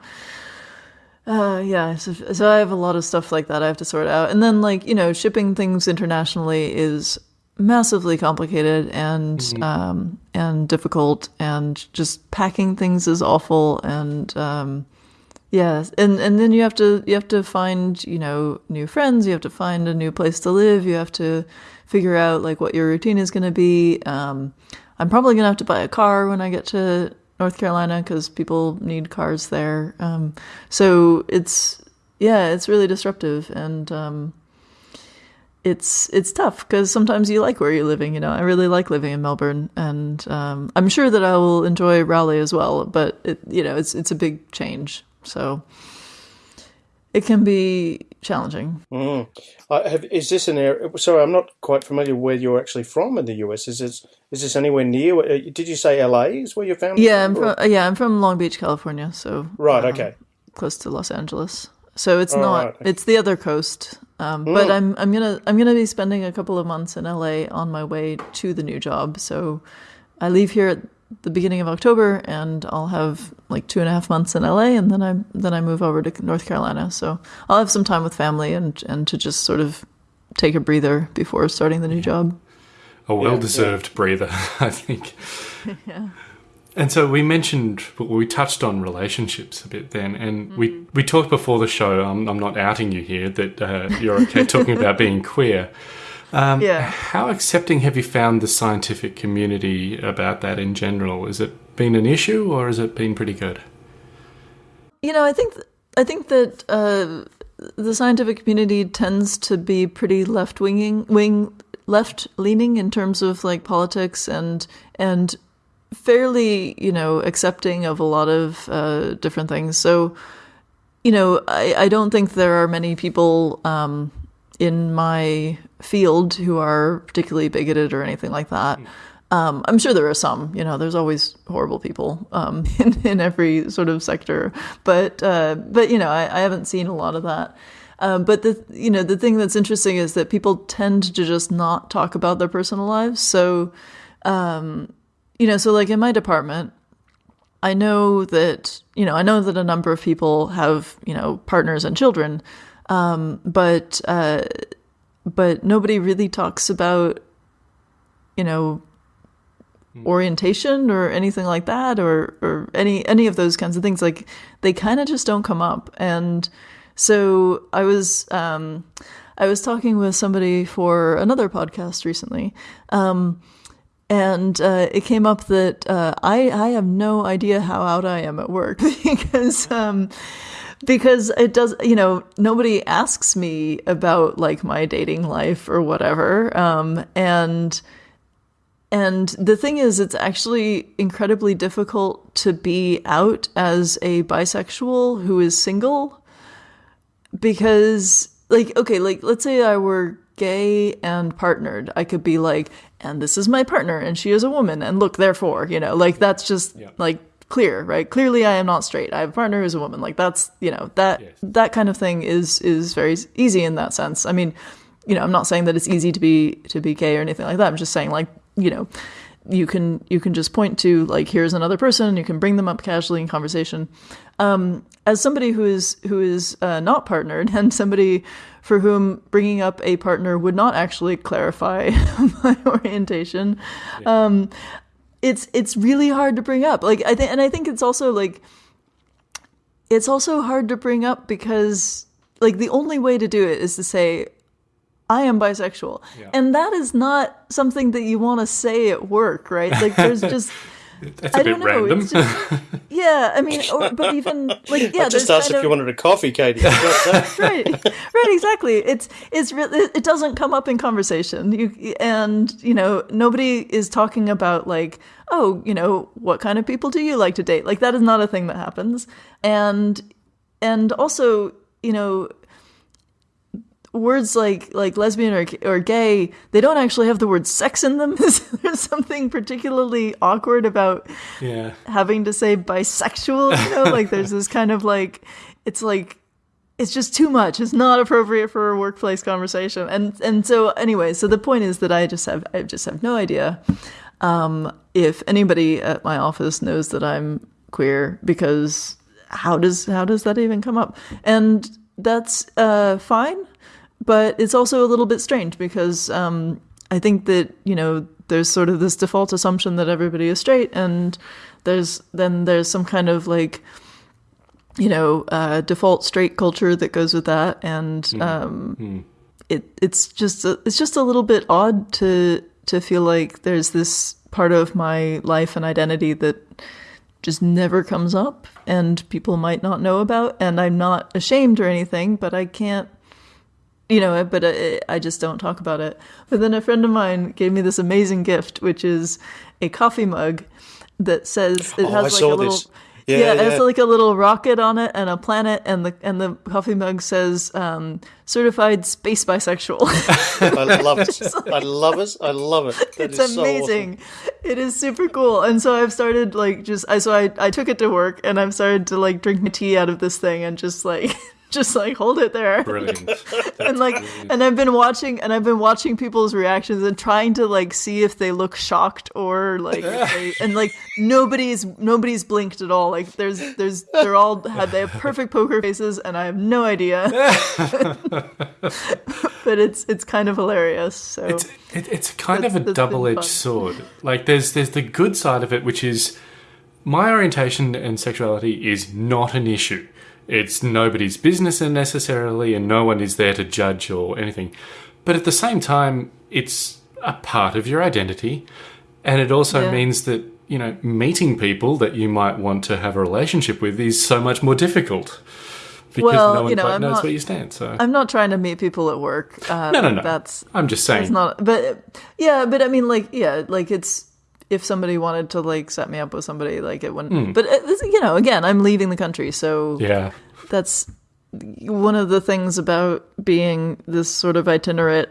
uh, yeah. So, so I have a lot of stuff like that I have to sort out, and then like you know, shipping things internationally is massively complicated and um, and difficult, and just packing things is awful, and um, yeah, and and then you have to you have to find you know new friends, you have to find a new place to live, you have to figure out like what your routine is going to be. Um, I'm probably going to have to buy a car when I get to North Carolina because people need cars there. Um, so it's yeah, it's really disruptive and um, it's it's tough because sometimes you like where you're living. You know, I really like living in Melbourne, and um, I'm sure that I will enjoy Raleigh as well. But it, you know, it's it's a big change, so it can be challenging. Mm. I have, is this an area? Sorry, I'm not quite familiar where you're actually from in the US. Is this is this anywhere near? uh, Did you say LA is where your family? Yeah, I'm from yeah, I'm from Long Beach, California, so Right. um, Okay. close to Los Angeles. So it's Oh, not right, it's the other coast. Um, but I'm I'm gonna I'm gonna be spending a couple of months in LA on my way to the new job. So I leave here at the beginning of October, and I'll have like two and a half months in LA, and then I then I move over to North Carolina. So I'll have some time with family and and to just sort of take a breather before starting the new job. A well deserved breather, I think. yeah. And so we mentioned, we touched on relationships a bit then, and we, we talked before the show. I'm, I'm not outing you here that uh, you're okay talking about being queer. Um, Yeah. How accepting have you found the scientific community about that in general? Has it been an issue, or has it been pretty good? You know, I think I think that uh, the scientific community tends to be pretty left winging, wing left leaning in terms of like politics and and fairly you know accepting of a lot of uh, different things. So you know, I, I don't think there are many people um, in my field who are particularly bigoted or anything like that. Um, I'm sure there are some. You know, there's always horrible people um, in, in every sort of sector, but uh, but you know, I, I haven't seen a lot of that. Um, but the you know the thing that's interesting is that people tend to just not talk about their personal lives. So um, you know, so like in my department, I know that you know I know that a number of people have you know partners and children, um, but uh, but nobody really talks about you know orientation or anything like that or or any any of those kinds of things. Like they kind of just don't come up. And so i was um i was talking with somebody for another podcast recently. Um and uh, it came up that uh, I I have no idea how out I am at work because um, because it does you know nobody asks me about like my dating life or whatever um, and and the thing is it's actually incredibly difficult to be out as a bisexual who is single because like okay like let's say I were gay and partnered I could be like and this is my partner and she is a woman and look therefore you know like that's just Yeah. like clear right? Clearly i am not straight. I have a partner who's a woman. Like that's you know that Yes. that kind of thing is is very easy in that sense. I mean you know i'm not saying that it's easy to be to be gay or anything like that. I'm just saying like you know you can you can just point to like here's another person. You can bring them up casually in conversation. Um, as somebody who is who is uh, not partnered and somebody for whom bringing up a partner would not actually clarify my orientation um, it's it's really hard to bring up like i think and i think it's also like it's also hard to bring up because like the only way to do it is to say I am bisexual. And that is not something that you want to say at work, right? Like there's just That's a I bit don't know. random. It's just, yeah, I mean, or, but even like yeah, I just there's asked kind if you wanted a coffee, Katie. You got that? right right exactly it's it's really it doesn't come up in conversation you and you know nobody is talking about like oh you know what kind of people do you like to date like that is not a thing that happens and and also you know words like like lesbian or, or gay they don't actually have the word sex in them there's something particularly awkward about yeah. having to say bisexual, you know, like there's this kind of like it's like it's just too much. It's not appropriate for a workplace conversation. And and so anyway, so the point is that I just have I just have no idea um, if anybody at my office knows that I'm queer because how does how does that even come up? And that's uh, fine, but it's also a little bit strange because um, I think that you know there's sort of this default assumption that everybody is straight, and there's then there's some kind of like you know uh, default straight culture that goes with that, and um, it it's just a, it's just a little bit odd to to feel like there's this part of my life and identity that just never comes up and people might not know about and I'm not ashamed or anything but I can't you know but I, I just don't talk about it but then a friend of mine gave me this amazing gift which is a coffee mug that says it Oh, has I like saw a little this. yeah, Yeah, it has like a little rocket on it and a planet and the and the coffee mug says um, certified space bisexual I love it. I love it. I love it. That it's is so awesome. amazing. It is super cool. And so I've started like just I so I I took it to work and I've started to like drink my tea out of this thing and just like just like hold it there. Brilliant. and like and I've been watching and I've been watching people's reactions and trying to like see if they look shocked or like they, and like nobody's nobody's blinked at all. Like there's there's they're all had they have perfect poker faces and I have no idea. but it's it's kind of hilarious. So It's it, it's kind That's- of a double edged sword. Like there's there's the good side of it, which is my orientation and sexuality is not an issue. It's nobody's business necessarily, and no one is there to judge or anything. But at the same time, it's a part of your identity, and it also Yeah. means that you know meeting people that you might want to have a relationship with is so much more difficult because Well, no one you know, quite I'm knows not- where you stand. So I'm not trying to meet people at work. Uh, no, no, no. That's I'm just saying. It's not, but yeah, but I mean, like, yeah, like it's if somebody wanted to like set me up with somebody, like it wouldn't. But uh, you know, again, I'm leaving the country, so yeah. that's one of the things about being this sort of itinerant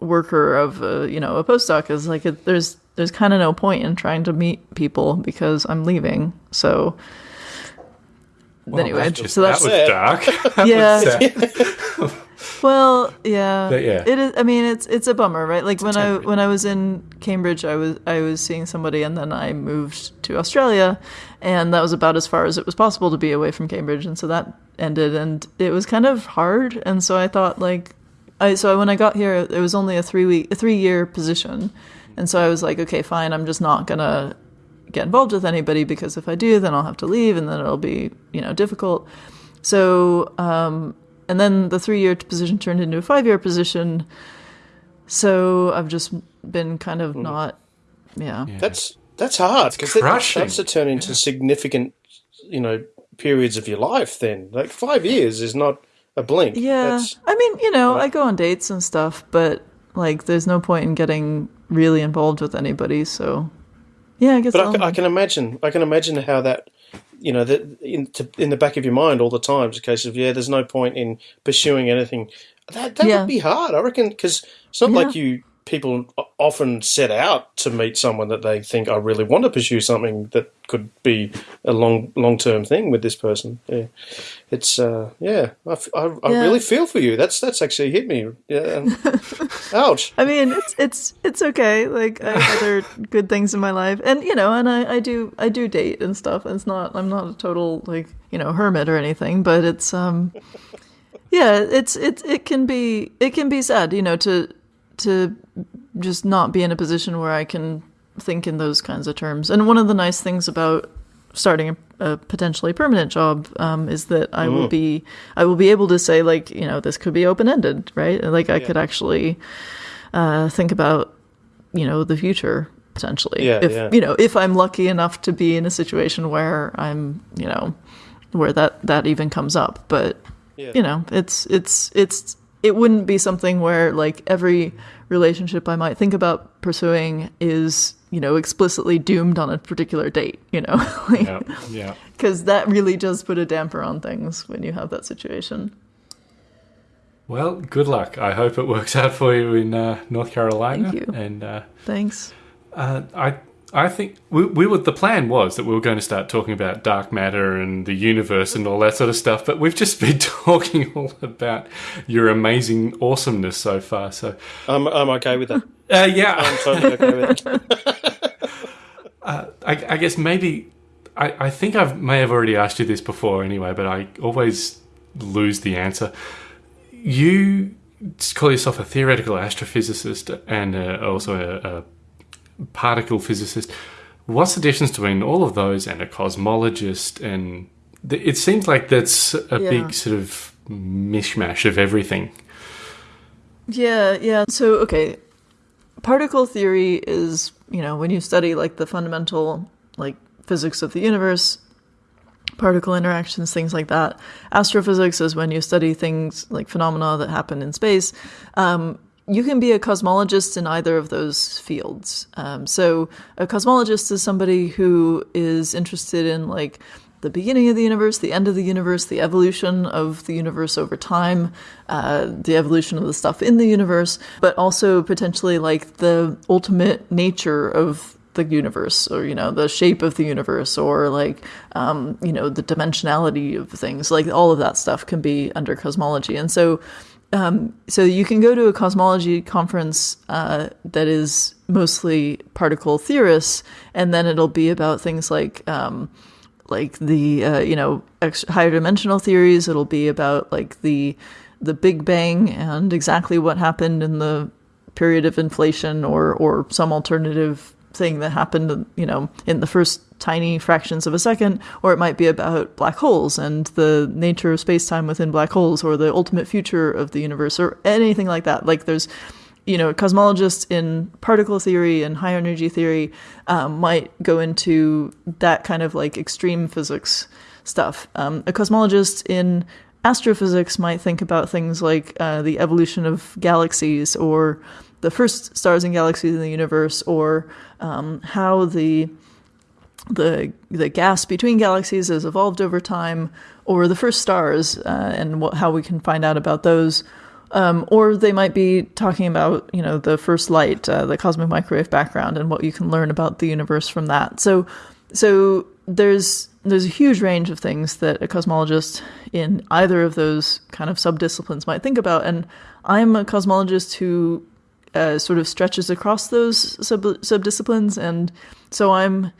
worker of uh, you know a postdoc is like it, there's there's kind of no point in trying to meet people because I'm leaving. So Well, anyway, that just- so that's that was dark. yeah. Sad. Well, yeah, But yeah. It is. I mean, it's it's a bummer, right? Like when I when I was in Cambridge, I was I was seeing somebody, and then I moved to Australia, and that was about as far as it was possible to be away from Cambridge, and so that ended, and it was kind of hard, and so I thought like, I so when I got here, it was only a three week a three year position, And so I was like, okay, fine, I'm just not gonna get involved with anybody because if I do, then I'll have to leave, and then it'll be you know difficult. So um, and then the three year position turned into a five year position. So I've just been kind of hmm. not, yeah. That's that's hard because that crushing. starts to turn into significant, you know, periods of your life. Then, like five years is not a blink. Yeah. That's, I mean, you know, I go on dates and stuff, but like there's no point in getting really involved with anybody. So, yeah, I guess but I, I can imagine. I can imagine how that, you know, that in to, in the back of your mind all the time. It's a case of yeah, there's no point in pursuing anything. That that Yeah. would be hard, I reckon, because it's not Yeah. like you people often set out to meet someone that they think I really want to pursue something that could be a long long term thing with this person. Yeah, it's uh, yeah, I, I- I Yeah. really feel for you. That's that's actually hit me. Yeah, ouch. I mean, it's it's it's okay. Like I have other good things in my life, and you know, and I, I do I do date and stuff. And it's not I'm not a total like you know hermit or anything, but it's um yeah, it's it it can be it can be sad, you know, to to just not be in a position where I can think in those kinds of terms. And one of the nice things about starting a, a potentially permanent job um, is that I will be I will be able to say like you know this could be open ended, right? Like I could actually uh, think about you know the future potentially. Yeah, if yeah. you know if I'm lucky enough to be in a situation where I'm you know where that that even comes up, but you know it's it's it's it wouldn't be something where like every relationship I might think about pursuing is you know explicitly doomed on a particular date. You know, Yeah, yeah. because that really does put a damper on things when you have that situation. Well, good luck. I hope it works out for you in uh, North Carolina. Thank you. And uh, Thanks. uh, I, I think we, we were. The plan was that we were going to start talking about dark matter and the universe and all that sort of stuff. But we've just been talking all about your amazing awesomeness so far. So, I'm I'm okay with that. uh, yeah, I'm totally okay with it. I, I guess maybe I, I think I may have already asked you this before anyway, but I always lose the answer. You call yourself a theoretical astrophysicist and uh, also a, a particle physicist. What's the difference between all of those and a cosmologist? And th- it seems like that's a Yeah. big sort of mishmash of everything. Yeah, yeah. So, okay, particle theory is, you know, when you study like the fundamental like physics of the universe, particle interactions, things like that. Astrophysics is when you study things like phenomena that happen in space. Um, you can be a cosmologist in either of those fields. Um, so, a cosmologist is somebody who is interested in like the beginning of the universe, the end of the universe, the evolution of the universe over time, uh, the evolution of the stuff in the universe, but also potentially like the ultimate nature of the universe, or you know, the shape of the universe, or like um, you know, the dimensionality of things. Like all of that stuff can be under cosmology, and so. Um, so you can go to a cosmology conference uh, that is mostly particle theorists, and then it'll be about things like um, like the uh, you know higher dimensional theories. It'll be about like the the Big Bang and exactly what happened in the period of inflation, or or some alternative thing that happened, you know, in the first tiny fractions of a second, or it might be about black holes and the nature of space time within black holes, or the ultimate future of the universe, or anything like that. Like there's you know, cosmologists in particle theory and high energy theory um, might go into that kind of like extreme physics stuff. Um, a cosmologist in astrophysics might think about things like uh, the evolution of galaxies or the first stars and galaxies in the universe or um, how the the the gas between galaxies has evolved over time, or the first stars uh, and what, how we can find out about those. Um, or they might be talking about you know the first light, uh, the cosmic microwave background, and what you can learn about the universe from that. So, so there's there's a huge range of things that a cosmologist in either of those kind of subdisciplines might think about. And I'm a cosmologist who uh, sort of stretches across those sub subdisciplines, and so I'm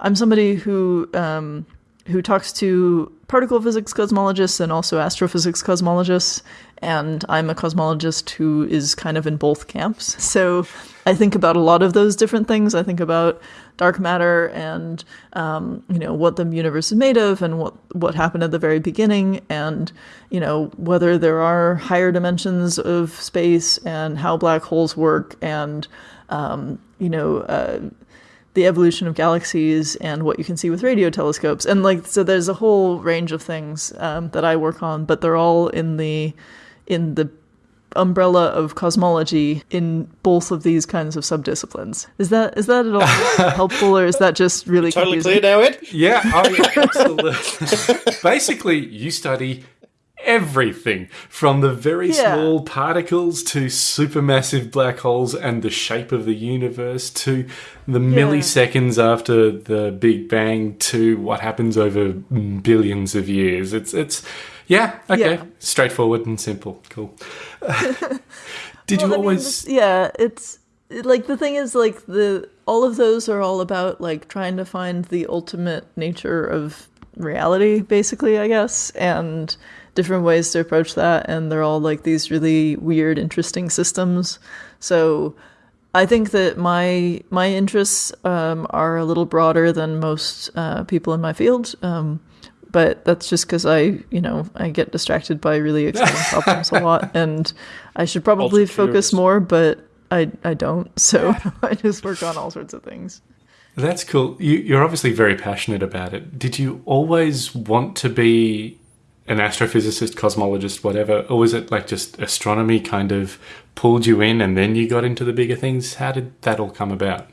I'm somebody who um, who talks to particle physics cosmologists and also astrophysics cosmologists. And I'm a cosmologist who is kind of in both camps. So I think about a lot of those different things. I think about dark matter and um, you know what the universe is made of and what what happened at the very beginning and you know whether there are higher dimensions of space and how black holes work and um, you know uh, the evolution of galaxies and what you can see with radio telescopes and like so there's a whole range of things um, that I work on but they're all in the in the umbrella of cosmology in both of these kinds of subdisciplines. Is that is that at all helpful, or is that just really Totally confusing? clear now, Ed? Yeah, oh, yeah absolutely. Basically, you study everything from the very Yeah. small particles to supermassive black holes and the shape of the universe to the milliseconds after the Big Bang to what happens over billions of years. It's it's yeah, okay. Yeah. Straightforward and simple. Cool. Did Well, you I mean, always this- yeah, it's it- like the thing is like the all of those are all about like trying to find the ultimate nature of reality, basically, I guess, and different ways to approach that, and they're all like these really weird, interesting systems. So. I think that my my interests um, are a little broader than most uh, people in my field, um, but that's just because I, you know, I get distracted by really exciting problems a lot, and I should probably Ultra focus curious. more, but I I don't. So I just work on all sorts of things. That's cool. You, you're obviously very passionate about it. Did you always want to be an astrophysicist, cosmologist, whatever, or was it like just astronomy kind of pulled you in and then you got into the bigger things? How did that all come about?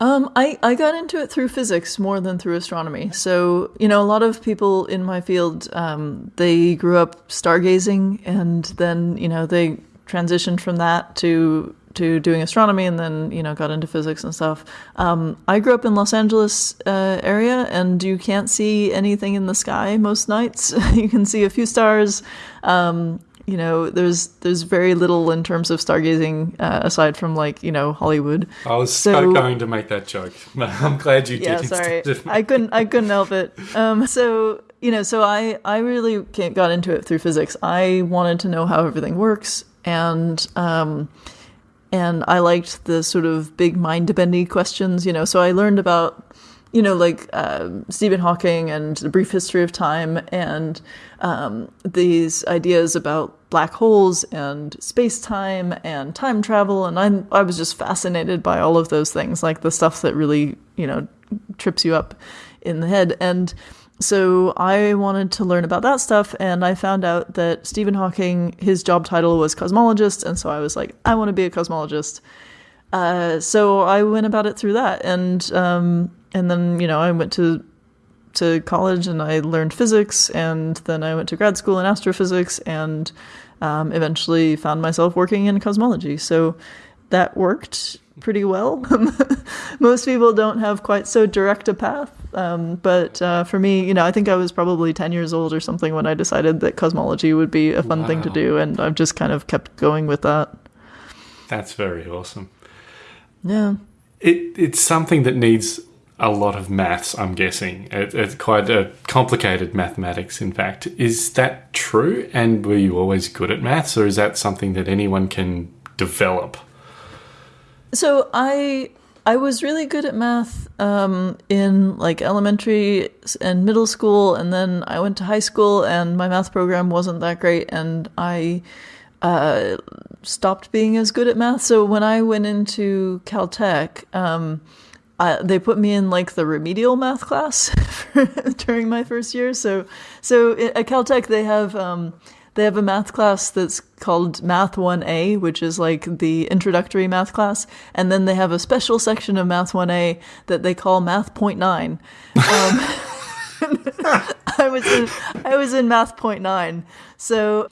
Um, I, I got into it through physics more than through astronomy. So, you know, a lot of people in my field, um, they grew up stargazing and then, you know, they transitioned from that to to doing astronomy and then, you know, got into physics and stuff. Um, I grew up in Los Angeles uh, area and you can't see anything in the sky most nights. you can see a few stars. Um, you know, there's there's very little in terms of stargazing uh, aside from like, you know, Hollywood. I was so, going to make that joke. I'm glad you yeah did. Sorry, I couldn't. i couldn't help it um so you know so i i really can't, got into it through physics i wanted to know how everything works and um and i liked the sort of big mind bending questions you know. So i learned about you know like um stephen hawking and the brief history of time and um, these ideas about black holes and space time and time travel. And I I was just fascinated by all of those things like the stuff that really you know trips you up in the head. And so I wanted to learn about that stuff and I found out that Stephen Hawking his job title was cosmologist and so I was like I want to be a cosmologist uh, so I went about it through that and um, and then you know I went to to college and I learned physics, and then I went to grad school in astrophysics, and um, eventually found myself working in cosmology. So that worked pretty well. Most people don't have quite so direct a path, um, but uh, for me, you know, I think I was probably ten years old or something when I decided that cosmology would be a fun thing to do, and I've just kind of kept going with that. That's very awesome. Yeah. It, it's something that needs a lot of maths, I'm guessing. It, it's quite a complicated mathematics, in fact. Is that true? And were you always good at maths, or is that something that anyone can develop? So I I was really good at math um, in like elementary and middle school, and then I went to high school, and my math program wasn't that great, and I uh, stopped being as good at math. So when I went into Caltech, um, I, they put me in like the remedial math class during my first year. So so at Caltech they have um, they have a math class that's called Math 1A, which is like the introductory math class, and then they have a special section of Math 1A that they call Math Point Nine. Um, I was in I was in Math Point Nine, so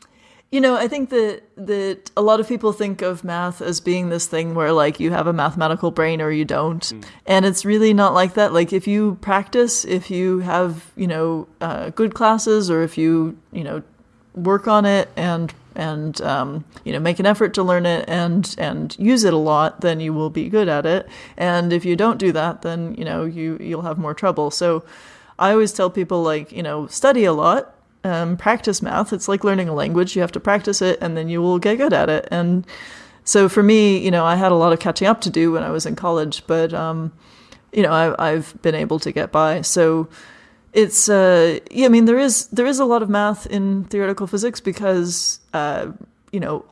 you know, I think that that a lot of people think of math as being this thing where like you have a mathematical brain or you don't, and it's really not like that. Like if you practice, if you have you know uh, good classes, or if you you know work on it and and um, you know make an effort to learn it and and use it a lot, then you will be good at it. And if you don't do that, then you know you you'll have more trouble. So. I always tell people like you know study a lot, um, practice math. It's like learning a language. You have to practice it, and then you will get good at it. And so for me, you know, I had a lot of catching up to do when I was in college, but um, you know, I, I've been able to get by. So it's uh, yeah. I mean, there is there is a lot of math in theoretical physics because uh, you know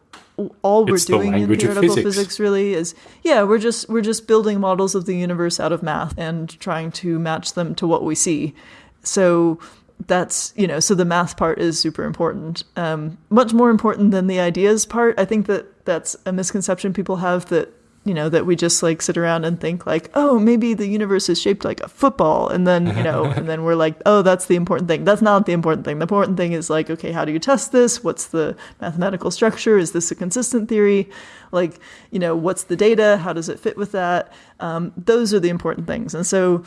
all we're It's the doing in theoretical physics. physics really is yeah we're just we're just building models of the universe out of math and trying to match them to what we see so that's you know so the math part is super important um, much more important than the ideas part i think that that's a misconception people have that you know that we just like sit around and think like oh maybe the universe is shaped like a football and then you know and then we're like oh that's the important thing. That's not the important thing. The important thing is like okay how do you test this? What's the mathematical structure? Is this a consistent theory? Like you know what's the data? How does it fit with that? Um, those are the important things. And so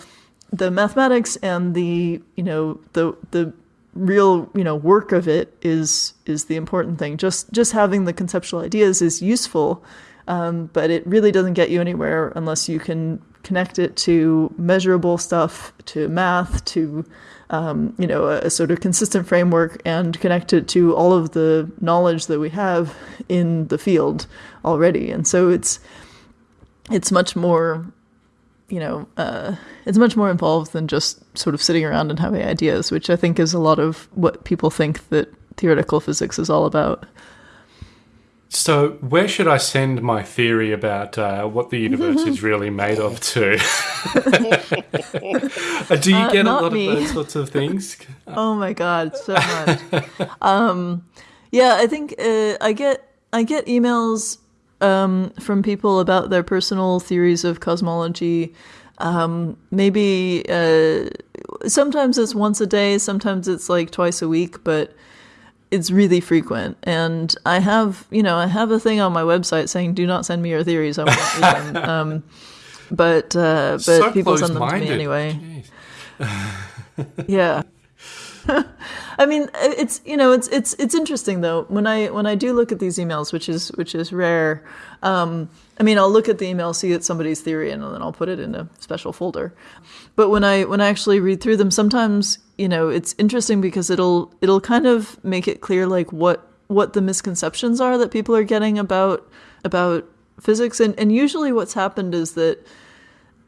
the mathematics and the you know the the real you know work of it is is the important thing. Just just having the conceptual ideas is useful um, but it really doesn't get you anywhere unless you can connect it to measurable stuff to math to um, you know a, a sort of consistent framework and connect it to all of the knowledge that we have in the field already and so it's it's much more you know, uh, it's much more involved than just sort of sitting around and having ideas, which I think is a lot of what people think that theoretical physics is all about. So, where should I send my theory about uh, what the universe is really made of to? Do you Uh, get a lot me. of those sorts of things? Oh my god, so much. um, yeah, I think uh, I get I get emails um, from people about their personal theories of cosmology. Um, maybe uh, sometimes it's once a day, sometimes it's like twice a week, but it's really frequent. And I have, you know, I have a thing on my website saying, "Do not send me your theories. I won't read them." Um, but uh, but So people send them to me anyway. Yeah. I mean, it's you know, it's it's it's interesting though. When I when I do look at these emails, which is which is rare, um, I mean, I'll look at the email, see it's somebody's theory, and then I'll put it in a special folder. But when I when I actually read through them, sometimes you know, it's interesting because it'll it'll kind of make it clear like what what the misconceptions are that people are getting about about physics, and and usually what's happened is that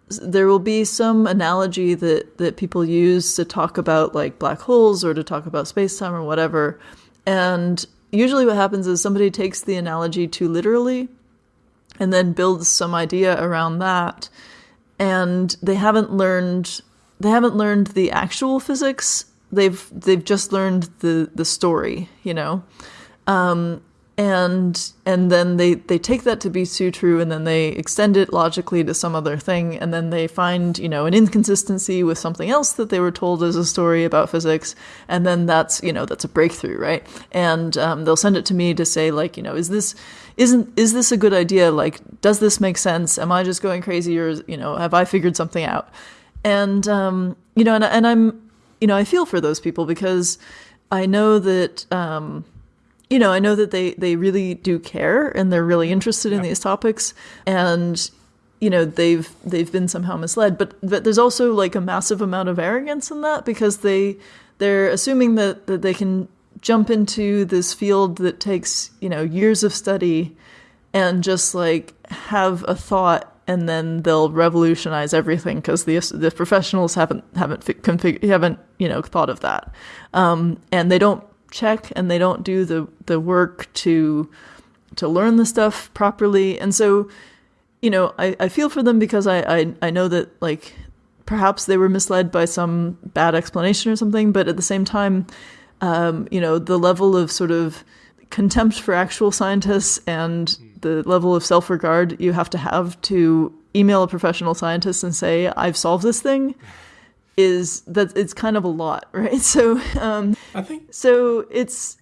there will be some analogy that that people use to talk about like black holes or to talk about space-time or whatever. And usually what happens is somebody takes the analogy too literally and then builds some idea around that. And they haven't learned they haven't learned the actual physics. They've they've just learned the the story you know? Um, and and then they they take that to be too true and then they extend it logically to some other thing and then they find you know an inconsistency with something else that they were told as a story about physics and then that's you know that's a breakthrough right? And um, they'll send it to me to say like you know is this isn't is this a good idea? Like does this make sense? Am i just going crazy or you know have i figured something out? And um, you know and, and i'm you know i feel for those people because i know that um, you know, I know that they they really do care and they're really interested in these topics, and you know they've they've been somehow misled. But but there's also like a massive amount of arrogance in that because they they're assuming that that they can jump into this field that takes you know years of study and just like have a thought and then they'll revolutionize everything because the the professionals haven't haven't fi- config- haven't you know thought of that um, and they don't check and they don't do the the work to to learn the stuff properly. And so you know i, I feel for them because I, I i know that like perhaps they were misled by some bad explanation or something but at the same time um, you know the level of sort of contempt for actual scientists and the level of self-regard you have to have to email a professional scientist and say i've solved this thing is that it's kind of a lot right so um I think so it's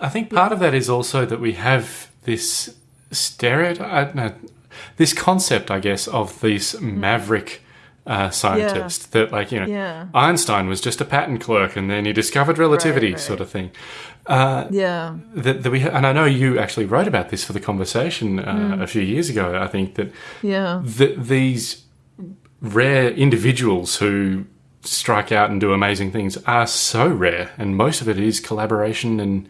I think part of that is also that we have this stereotype, no, this concept, I guess, of this maverick uh, scientist that, like, you know, Yeah. Einstein was just a patent clerk and then he discovered relativity, right. sort of thing. yeah That, that we, ha- and I know you actually wrote about this for the conversation uh, a few years ago. I think that yeah th- these rare individuals who strike out and do amazing things are so rare, and most of it is collaboration and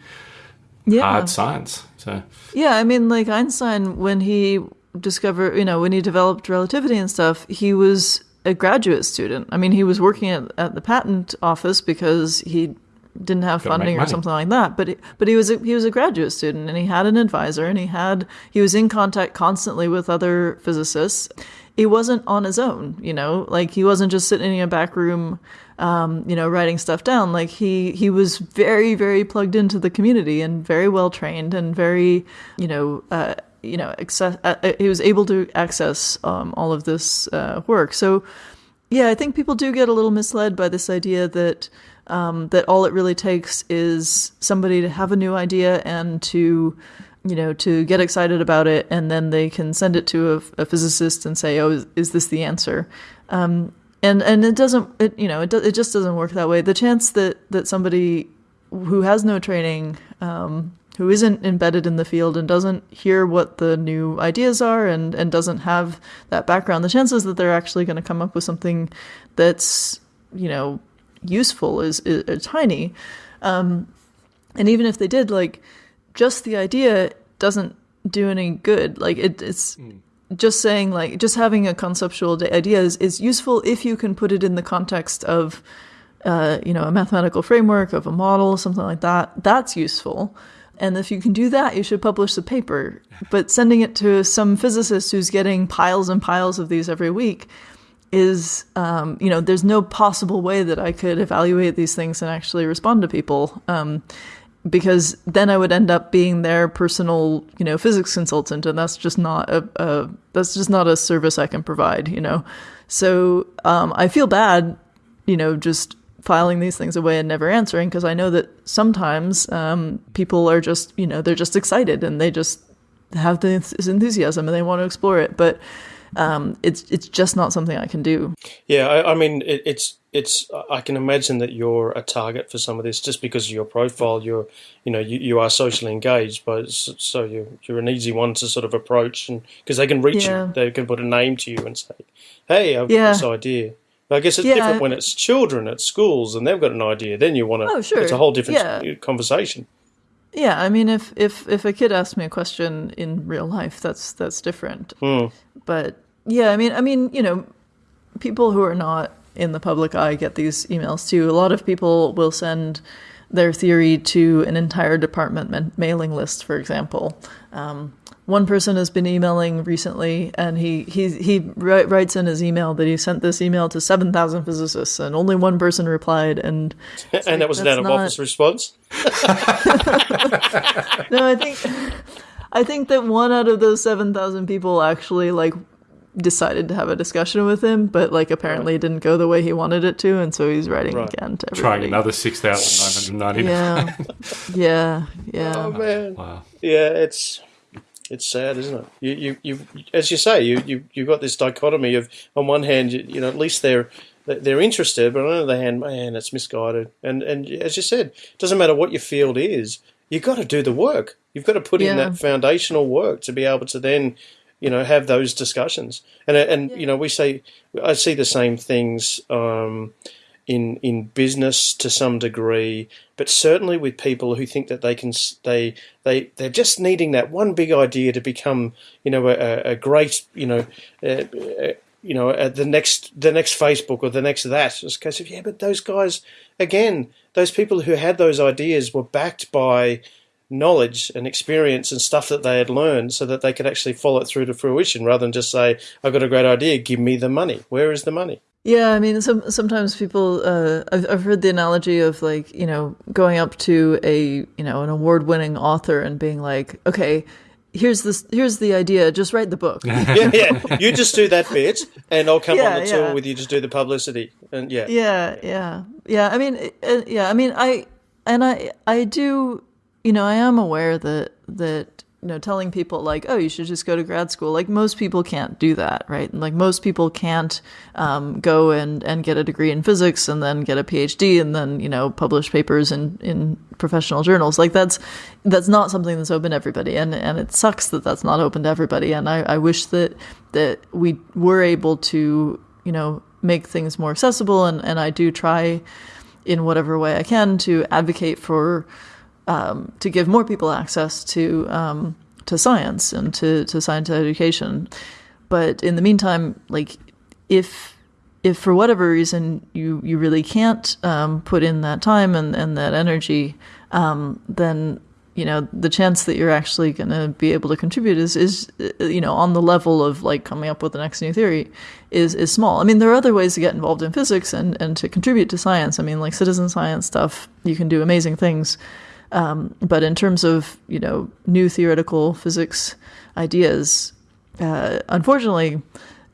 Yeah. hard science. So Yeah, I mean, like Einstein, when he discovered, you know, when he developed relativity and stuff, he was a graduate student. I mean, he was working at, at the patent office because he didn't have Gotta funding or something like that. But he, but he was a, he was a graduate student, and he had an advisor, and he had he was in contact constantly with other physicists. He wasn't on his own, you know, like he wasn't just sitting in a back room um, you know, writing stuff down. Like he he was very very plugged into the community and very well trained and very you know uh, you know access, uh, uh, he was able to access um, all of this uh, work. So yeah, I think people do get a little misled by this idea that um, that all it really takes is somebody to have a new idea and to you know to get excited about it and then they can send it to a, a physicist and say oh is, is this the answer? Um, and and it doesn't it, you know it, do, it just doesn't work that way. The chance that that somebody who has no training um, who isn't embedded in the field and doesn't hear what the new ideas are and and doesn't have that background the chances that they're actually going to come up with something that's you know useful is, is, are tiny. Um, and even if they did like just the idea doesn't do any good. Like it, it's just saying like just having a conceptual idea is, is useful if you can put it in the context of uh, you know a mathematical framework of a model something like that. That's useful. And if you can do that you should publish the paper. But sending it to some physicist who's getting piles and piles of these every week is um, you know there's no possible way that i could evaluate these things and actually respond to people. Um, because then I would end up being their personal, you know, physics consultant, and that's just not a, a that's just not a service I can provide, you know. So um, I feel bad, you know, just filing these things away and never answering because I know that sometimes um, people are just, you know, they're just excited and they just have this enthusiasm and they want to explore it, but um, it's it's just not something I can do. Yeah, I, I mean, it, it's it's. I can imagine that you're a target for some of this just because of your profile. You're, you know, you, you are socially engaged, but so you're you're an easy one to sort of approach, and because they can reach Yeah. you, they can put a name to you and say, "Hey, I've Yeah. got this idea." But I guess it's Yeah. different when it's children at schools and they've got an idea. Then you want to. Oh, sure. It's a whole different Yeah. Uh, conversation. Yeah, I mean, if if if a kid asks me a question in real life, that's that's different. Hmm. But yeah, I mean, I mean, you know, people who are not in the public eye get these emails too. A lot of people will send their theory to an entire department ma- mailing list, for example. Um, one person has been emailing recently, and he he he wri- writes in his email that he sent this email to seven thousand physicists, and only one person replied, and and that was an out of not- office response. no, I think I think that one out of those seven thousand people actually like decided to have a discussion with him, but like apparently it didn't go the way he wanted it to, and so he's writing Right. again to trying another six thousand nine hundred ninety. Yeah, yeah, yeah. Oh man. Wow. Yeah, it's it's sad, isn't it? You you, you as you say, you you you've got this dichotomy of on one hand, you, you know, at least they're they're interested, but on the other hand, man, it's misguided. And and as you said, it doesn't matter what your field is, you've got to do the work. You've got to put in that foundational work to be able to then, you know, have those discussions. And and you know, we say I see the same things. Um, in in business to some degree, but certainly with people who think that they can they they they're just needing that one big idea to become you know a, a great you know uh, uh, you know uh, the next the next Facebook or the next that. It's a case of yeah, but those guys again, those people who had those ideas were backed by knowledge and experience and stuff that they had learned so that they could actually follow it through to fruition rather than just say i've got a great idea give me the money where is the money Yeah, I mean, some sometimes people. Uh, I've, I've heard the analogy of like you know going up to a you know an award-winning author and being like, okay, here's this, here's the idea, just write the book. yeah, yeah. You just do that bit, and I'll come Yeah, on the tour yeah. with you. Just do the publicity, and yeah, yeah yeah yeah i mean yeah i mean i and i i do you know i am aware that that you know telling people like oh you should just go to grad school like most people can't do that right? Like most people can't um, go and and get a degree in physics and then get a phd and then you know publish papers in in professional journals. Like that's that's not something that's open to everybody and and it sucks that that's not open to everybody and i i wish that that we were able to you know make things more accessible, and and I do try in whatever way I can to advocate for um, to give more people access to um, to science and to to science education. But in the meantime, like if if for whatever reason you you really can't um, put in that time and and that energy, um, then you know the chance that you're actually going to be able to contribute is is you know on the level of like coming up with the next new theory is is small. I mean, there are other ways to get involved in physics and and to contribute to science. I mean, like citizen science stuff, you can do amazing things. Um, but in terms of you know new theoretical physics ideas, uh, unfortunately,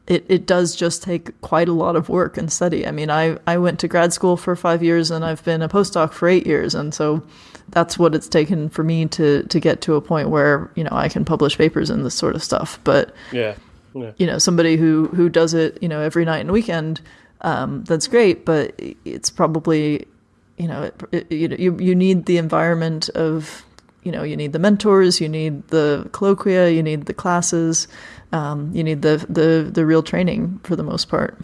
it, it does just take quite a lot of work and study. I mean, I, I went to grad school for five years and I've been a postdoc for eight years. And so that's what it's taken for me to, to get to a point where, you know, I can publish papers in this sort of stuff. But, Yeah. Yeah. you know, somebody who, who does it, you know, every night and weekend, um, that's great. But it's probably, you know, it, it, you, you, need the environment of, you know, you need the mentors, you need the colloquia, you need the classes, um, you need the, the, the real training for the most part.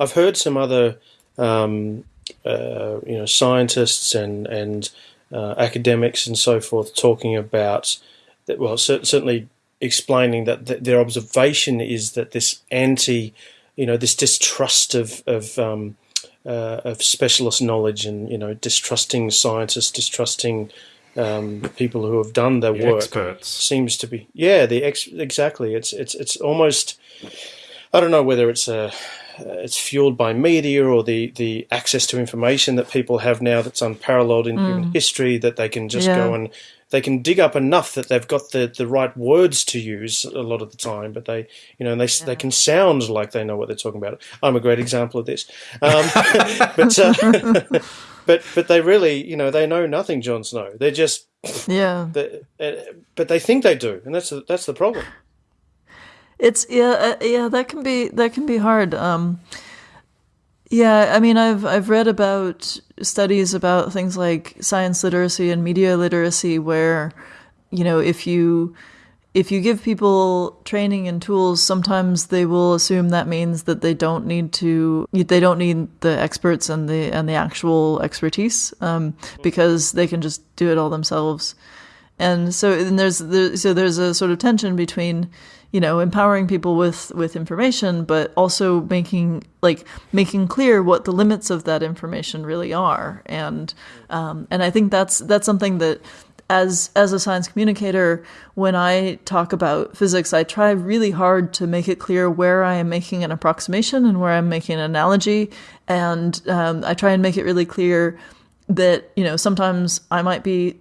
I've heard some other, um, uh, you know, scientists and and uh, academics and so forth talking about that. Well, cer- certainly explaining that th- their observation is that this anti, you know, this distrust of of um, uh, of specialist knowledge and you know distrusting scientists, distrusting um, people who have done their The work experts. seems to be yeah the ex- exactly it's it's it's almost I don't know whether it's a it's fueled by media or the the access to information that people have now that's unparalleled in human history that they can just Yeah. go and they can dig up enough that they've got the, the right words to use a lot of the time, but they, you know, they they can sound like they know what they're talking about. I'm a great example of this, um, but uh, but but they really, you know, they know nothing. Jon Snow. They're just Yeah. they, uh, but they think they do, and that's the, that's the problem. It's yeah, uh, yeah. That can be that can be hard. Um, yeah, I mean, I've I've read about studies about things like science literacy and media literacy, where you know if you if you give people training and tools, sometimes they will assume that means that they don't need to they don't need the experts and the and the actual expertise um, because they can just do it all themselves and so and there's there, so there's a sort of tension between you know empowering people with with information but also making like making clear what the limits of that information really are. And um, and I think that's that's something that as as a science communicator when I talk about physics I try really hard to make it clear where I am making an approximation and where I'm making an analogy. And um, I try and make it really clear that you know sometimes I might be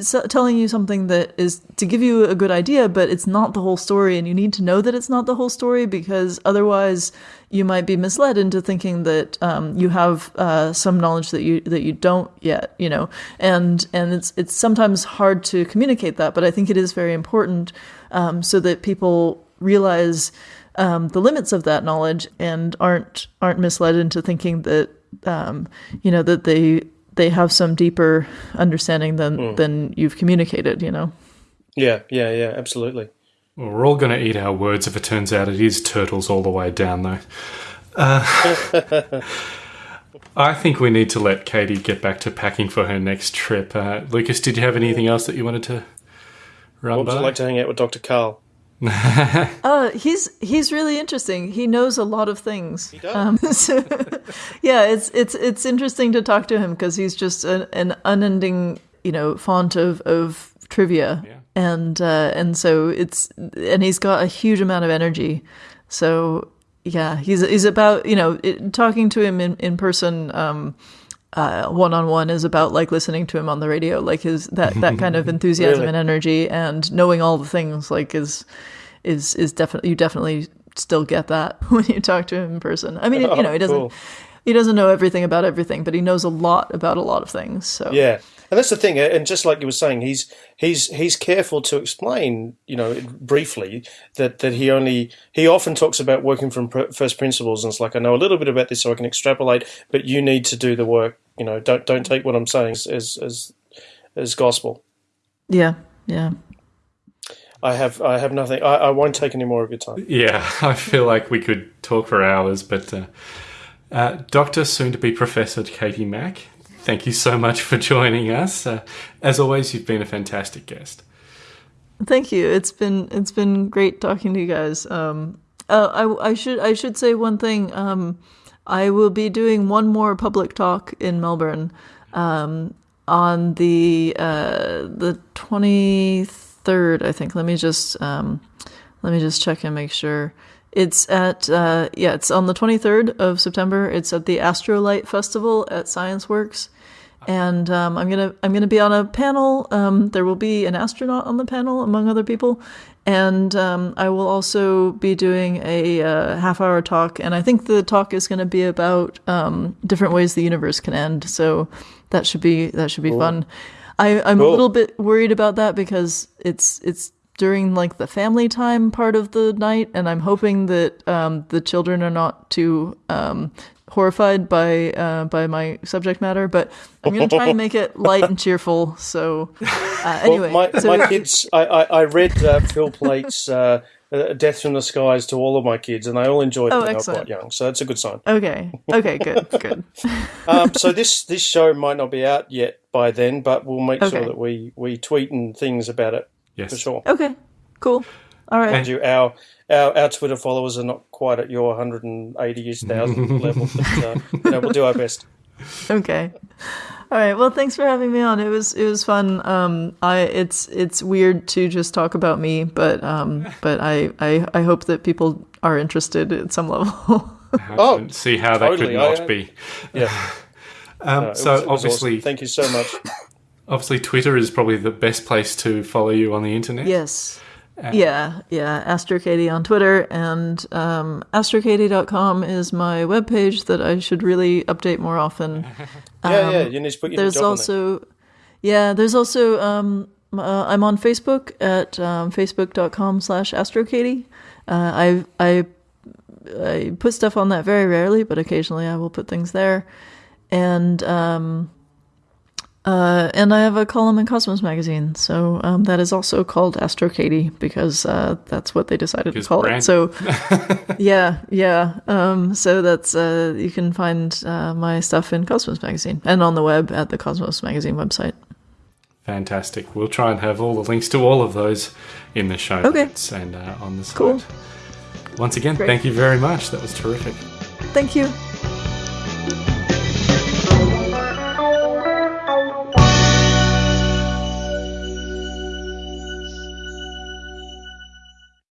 so telling you something that is to give you a good idea, but it's not the whole story, and you need to know that it's not the whole story because otherwise you might be misled into thinking that um, you have uh, some knowledge that you that you don't yet, you know, and and it's it's sometimes hard to communicate that, but I think it is very important um, so that people realize um, the limits of that knowledge and aren't aren't misled into thinking that um, you know that they they have some deeper understanding than than you've communicated you know Yeah, yeah, yeah, absolutely. Well, we're all going to eat our words if it turns out it is turtles all the way down, though. Uh, I think we need to let Katie get back to packing for her next trip. Uh, Lucas, did you have anything else that you wanted to run What was by? it like to hang out with Dr. Karl? Uh he's he's really interesting he knows a lot of things he does. Um, so, yeah it's it's it's interesting to talk to him because he's just an, an unending you know font of of trivia Yeah. and uh and so it's and he's got a huge amount of energy so yeah he's he's about you know it, talking to him in in person um uh, one-on-one is about like listening to him on the radio like his that that kind of enthusiasm Really? and energy and knowing all the things like is is is definitely you definitely still get that when you talk to him in person i mean you know he doesn't Cool. he doesn't know everything about everything but he knows a lot about a lot of things so Yeah, and that's the thing. And just like you were saying, he's he's he's careful to explain, you know, briefly that that he only he often talks about working from pr- first principles, and it's like I know a little bit about this, so I can extrapolate, but you need to do the work. You know, don't don't take what I'm saying as as as, as gospel. yeah yeah I have I have nothing. I, I won't take any more of your time. Yeah, I feel like we could talk for hours, but uh, uh, Doctor, soon to be Professor Katie Mack, thank you so much for joining us. Uh, as always, you've been a fantastic guest. Thank you. It's been it's been great talking to you guys. Um, uh, I I should I should say one thing. Um, I will be doing one more public talk in Melbourne um, on the uh, the twenty third. I think. Let me just um, let me just check and make sure. It's at uh, yeah, it's on the twenty third of September. It's at the Astrolight Festival at Science Works and um, I'm gonna I'm gonna be on a panel. Um, there will be an astronaut on the panel, among other people, and um, I will also be doing a uh, half hour talk. And I think the talk is going to be about um, different ways the universe can end. So that should be that should be cool. fun. I, I'm cool. a little bit worried about that because it's it's during like the family time part of the night, and I'm hoping that um, the children are not too um, horrified by uh, by my subject matter, but I'm going to try and make it light and cheerful. So, uh, anyway, well, my, so my kids, I, I, I read uh, Phil Plait's uh, uh, "Death from the Skies" to all of my kids, and they all enjoyed it. Oh, when quite young, so that's a good sign. Okay, okay, good, good. um, so this this show might not be out yet by then, but we'll make okay. sure that we we tweet and things about it. Yes, for sure. Okay, cool. All right. And you, our our, our Twitter followers are not quite at your 180,000 level, but uh, you know, we'll do our best. Okay. All right. Well, thanks for having me on. It was it was fun. Um, I it's it's weird to just talk about me, but um, but I, I I hope that people are interested at some level. oh, see how that totally. could not I, be. Yeah. um, no, so was, obviously, awesome. thank you so much. Obviously, Twitter is probably the best place to follow you on the internet. Yes. Yeah, yeah. AstroKatie on Twitter and um, astrokatie.com is my webpage that I should really update more often. Um, yeah, yeah. You need to put your There's also, yeah. There's also um, uh, I'm on Facebook at um, facebook.com slash astrokatie. Uh, I I I put stuff on that very rarely, but occasionally I will put things there. And um, uh, and I have a column in Cosmos magazine, so um, that is also called Astro Katie because uh, that's what they decided to call brand. it. So, yeah, yeah. Um, so that's uh, you can find uh, my stuff in Cosmos magazine and on the web at the Cosmos magazine website. Fantastic. We'll try and have all the links to all of those in the show okay. notes and uh, on the site. Cool. Once again, Great. thank you very much. That was terrific. Thank you.